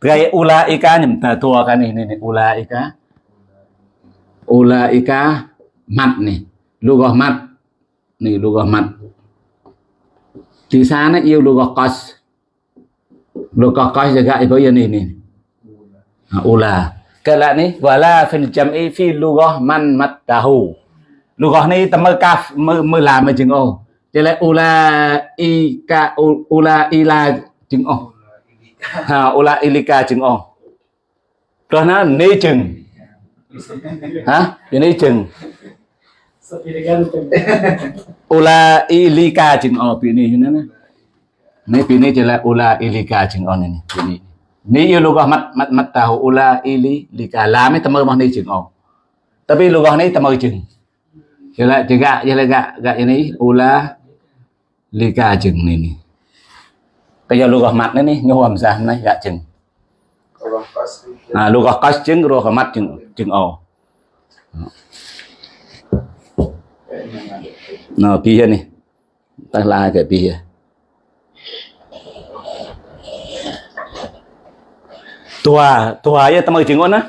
cái ulaika nhầm ta tua cái này này này ulaika ulaika mặt này lugah mặt này đó mặt chữ sa nó yêu lúc đó lugah lúc đó qas juga ibu ya nih này này, ula cái lại này wala fil jam'i fi lugah man matahu lugah này ta mơ kaf mơ mơ là mà chừng ô. Cho lại ula ika ula ila chừng ô. Ha ula ilika chừng ô. Rồi nó nê chừng. Hả? Cái này chừng. Ula ilika chừng ô, bị ni na na ni pi ni là ula ilika chừng នេះលោកមត់មត់មត់តាហូអ៊ូឡាអ៊ីលីលីកាឡាមេតមើរបស់នេះជាងអោតែពីលោកនេះតមើជាងជាឡាជាកាជាឡាកាកានេះអ៊ូឡាលីកាជាងនេះនេះតែយកលោកម៉ាត់នេះញោមអមសាសនេះកាជាងណាលោកកោសជាងរកម៉ាត់ជាងជាងអោណ៎ពីនេះតើឡាកែពីហ្នឹង tua tua ya tama chừng on á.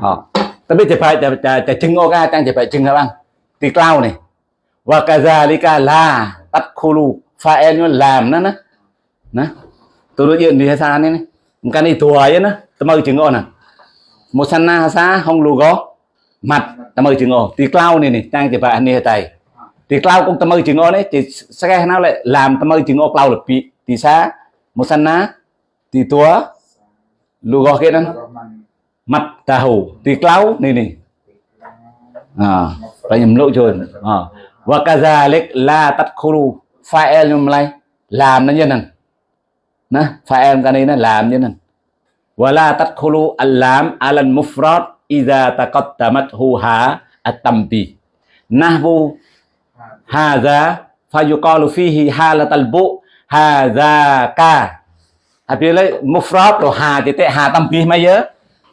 Ờ. tapi cepat cepat cengok kan tang cepat cengok bang di cloud này. Wa kazalika la tadkhulu fa'il nó làm nó nó. Nó. Tôi nói chuyện đi hasa này này cái này tua ya nó. Tama chừng on à. Musanna hasa không logo mặt tama chừng on di cloud này này tang cepat này tay di cloud cũng tama chừng on đấy thì sẽ nào lại làm tama chừng on cloud là bị thì sa musanna thì tua lugo kia đó Rahman mặt tahu thì clau này này à phải nhầm lỗi rồi à và kazalik la tadkhulu fa'il e nhầm làm nó như này nè fa'il cái này nó làm như này và la tadkhulu al-lam ala al-mufrad idza taqaddamathu ha at-tambi nahwu hadha fayuqalu fihi halatal bu hadha ka. Habis lấy mufrad rồi hà thì tệ hà tambi mấy nhớ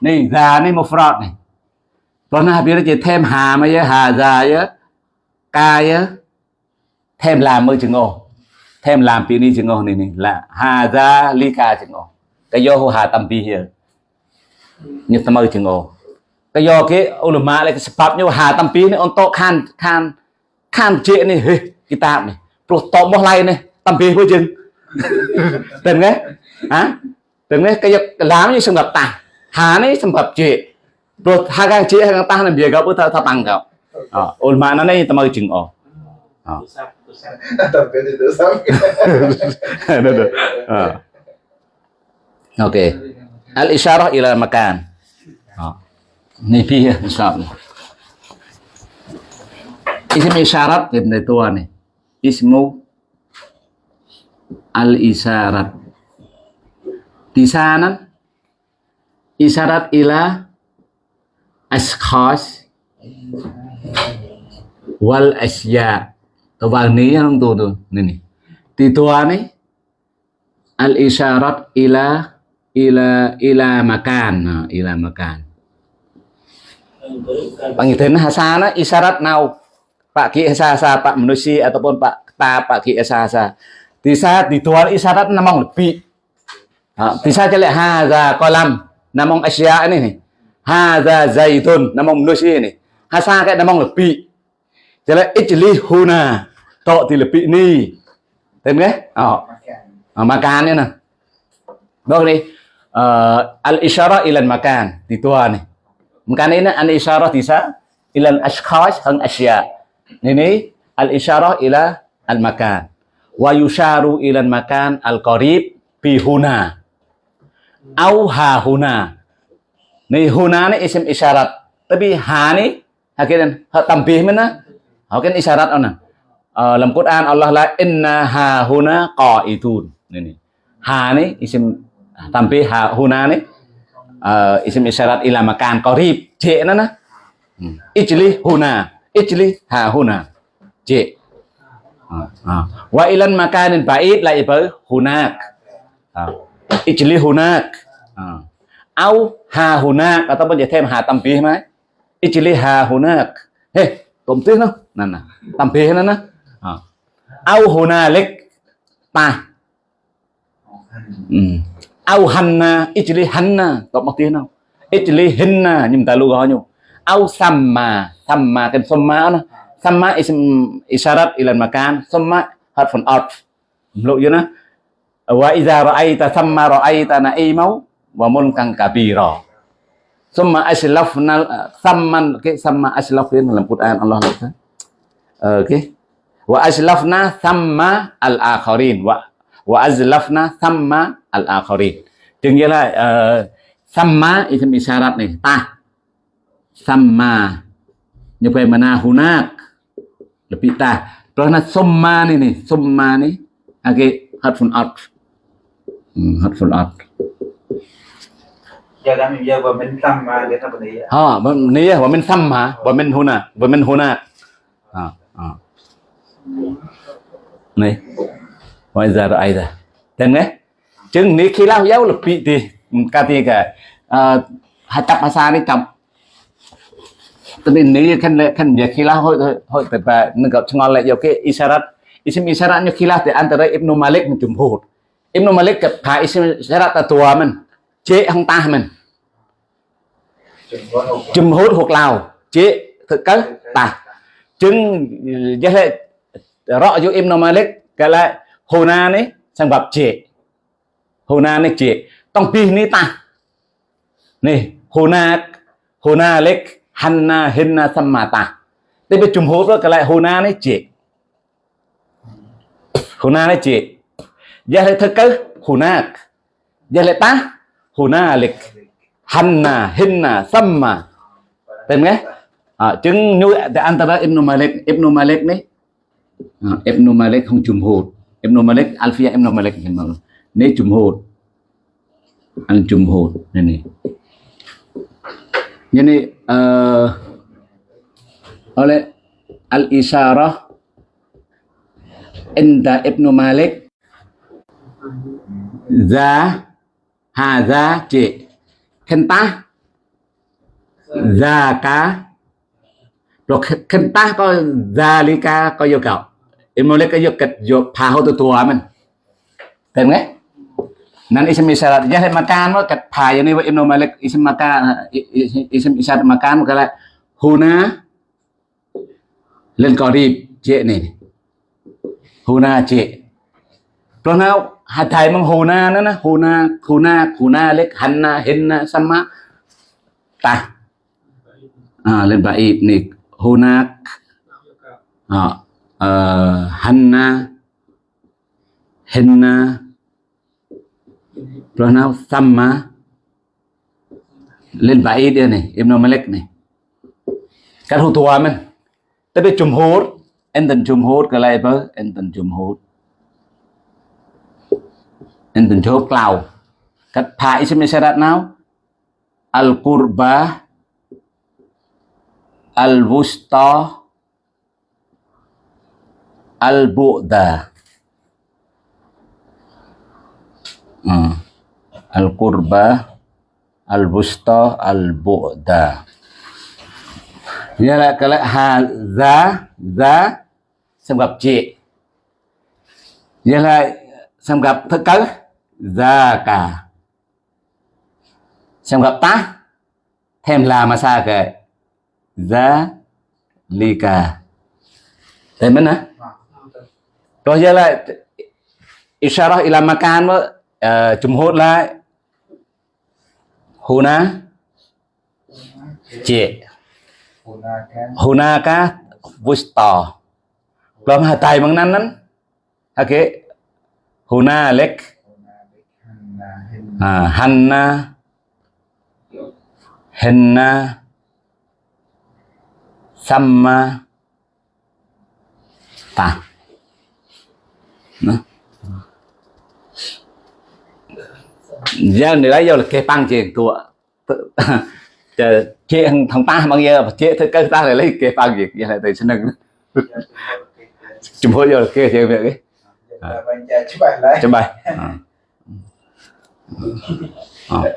này già này mufrad này còn nó habis chỉ thêm hà mấy nhớ hà già nhớ ca nhớ thêm làm mới chừng ô thêm làm pi ni chừng ô này này là hà già li ca chừng ô cái do hồ hà tambi here như tao mới chừng ô cái do cái ulama lại cái sebab như hà tambi này untuk khan khan khan chuyện này hey, kitab này pro to một lại này tambi với chừng từng đấy hả? Từng đấy cái làm như sầm đập ta hà này sầm đập chị rồi hai cái chị hai ta là việc gặp thơ thơ tăng gặp ôn mà nó này tao mới chừng ồ. *laughs* *laughs* Ok. Al isyarah ila makan. Ni phi insyaallah isim isyarat dari tua nih ismu al isyarat di sana isyarat ila ashkhas wal asya. Tao vào ní không tù tù này này thì tua này al isyarat ila ila ila makan. Nah, ila makan. Pangitin hasa na isyarat now Pak Ki hasa Pak Menusi ataupun Pak Ta Pak Ki hasa Di saat ditual isyarat namang lebih ha, Di saat jelek. Haza kolam. Namang asya ini nih. Haza zaitun. Namang Menusi ini Hasa kayak namang lebih Jelek. Ijli huna Tok di lebih ni. Nghe? Ờ Makan. à, makan nữa nè Đó đi uh, al isyara ilan makan. Di tua nih makan ini al isyara tisa ilan ashkhas hang asya ini al isyara ila al makan wa yusharu ilan makan al qarib bi huna au ha huna. Ni huna ni isim isyarat. Tapi ha ni hakiran ha tambih mana hakiran isyarat ona Ờ, dalam Quran Allah la inna ha huna qaidun ini ha ni isim tampil ha huna ni uh, isim isyarat ila makan qarib. J nó nè Hmm. ijli huna. Ijli ha huna. J à, à. wa ilan makanin ba'id lại với hunak. À. ijli hunak à. au ha hunak ataupun dia thêm ha tampih mai ijli ha hunak he tôm tiếc nó. Nè nè. Tampih nó nè à. au hunalik. Ta. Ừ. au hanna. Ijli hanna tộc một tiếng nào. Ijli hinna nhưng ta lưu gọi nhau. Au samma. Samma kan samma nó samma ism isyarat ilan makan. Samma harfun atf lộ chưa nó wa iza ra'aita samma ra'aita na'imau wa mulkan kabira. Summa aslafna samman cái samma aslaf ini dalam Quran Allah kata Ờ, cái wa aslafna thamma al akharin wa wa azlafna thamma al akharin là uh, thamma ism isyarat này ta thamma. Vậy mana hunak. Lebih ta karena summa ni nih. Summa ni age harfun atf harfun atf Giờ đang mình giờ vào mình tâm mà đi. ha min thamma wa min huna wa min huna ha ha này bây giờ rồi ra tên đấy chừng ní khi lao giáo lực bị thì ca thì cả hai tập asa đi cầm cho nên nếu khăn khăn việc khi lao hội hội tập và nâng gặp ngon lại cái isyarat isim isyarat như khi lao thì antara Ibnu Malik dengan jumhur Ibn Malik kịch hạ sẽ ra ta tùa à mình, chế hông ta mình? Chùm hút hụt lào, chế thực cớ tà chứng giới hệ rõ dụ Ibn Malik cái lại hồ na này sang gặp chế. Hồ na này chế, tông pi ni ta. Này hồ na hồ na lịch hanna hinna sammata đây bị chùm hút đó cái lại hồ na này chế. Hồ na này chế giới lại thực cớ hồ na giới ta hồ na hanna hinna samma Tem nghe, À, chứng như di antara Ibn Malik, Ibn Malik này. à, Ibn Malik không jumhur. Ibn Malik Alfiyah Ibn Malik memang. hột jumhur. Al jumhur này, Jadi uh, oleh ờ, al isyarah inda Ibn Malik giá. Hà giá trị. Khen ta kentah cá. Rồi khen ta có Zalika có yêu cầu em muốn lấy cái yêu cầu yêu phá hô tu tua mình. Tên nghe. Nan isim isyarat Jadi makan mo kat phá yang ni wa Ibn Malik isim makan isim isyarat makan cái lại Huna. Lên qarib cik ni Huna cik Rồi nào? Hạt thầy mang Huna nữa nè. Huna Huna na lek Hanna henna sama ta. À, lên baib ni hunak à, ờ, uh, hanna henna rồi nào sama lên baib dia ni Ibn Malik ni kan hu tua men tapi jumhur enten jumhur anh lai apa enten jumhur enten jumhur klau. Kat pha isim syarat nào al qurbah al-wusta, al-bu'da. Hmm. al-qurba al-wusta, al-bu'da. Nghĩa là cái lại hà giá giá xem gặp chị Nghĩa là xem gặp thất cớ ra cả xem gặp ta thêm là mà xa kệ. Zalika. Thấy mình á Rồi giờ lại Isyarah ila makan uh, ờ, jumhur lại. Huna Cik Gunakan Hunaka Wusta Belum hatai năn Oke Hunalik huna Hinna à, Hanna. Henna. Sama Ta. Nó. giờ này lấy vô là cái băng chuyện *laughs* chờ chế thằng ta bằng giờ chế thứ cái ta lại lấy cái băng việc vậy là từ sinh nâng *laughs* chúng vô là cái chuyện việc ấy. Cha chúc bạn lại chấm bài. *laughs* À. Nah, Ah.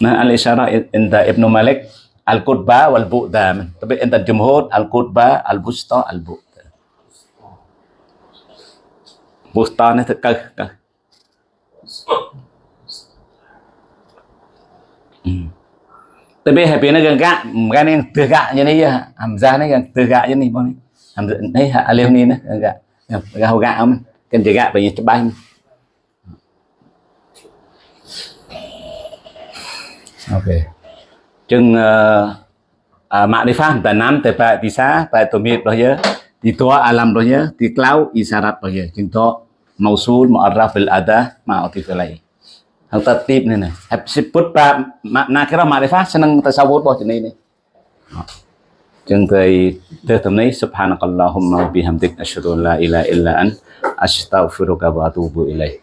al-isyarah inda Ibnu Malik al-qutba wal bu'da. Tapi inda jumhur al-qutba, al-busta, al-bu'da. Busta ni tekah kah hmm. Tapi happy ni gần gạ, cái này từ gạ như này, hamzah này yang từ je như này, bọn này. Hamzah này alif ni nè, gak Gak Gần hầu gạ không? Cần từ gạ bởi vì chấp bay. Ok. Chừng uh, uh, makrifah tanam tepa bisa pa tumit roh ya. Di tua alam roh ya, di klau isyarat roh ya. Chừng to mausul mu'arraf bil ada ma'atif ilai. Hal tertib ni ni. Sebut pa makna kira makrifah senang tasawuf boh jenis ni. Chừng tới tới tầm này subhanakallahumma wa bihamdik asyhadu an la ilaha illa an astaghfiruka wa atubu ilaik.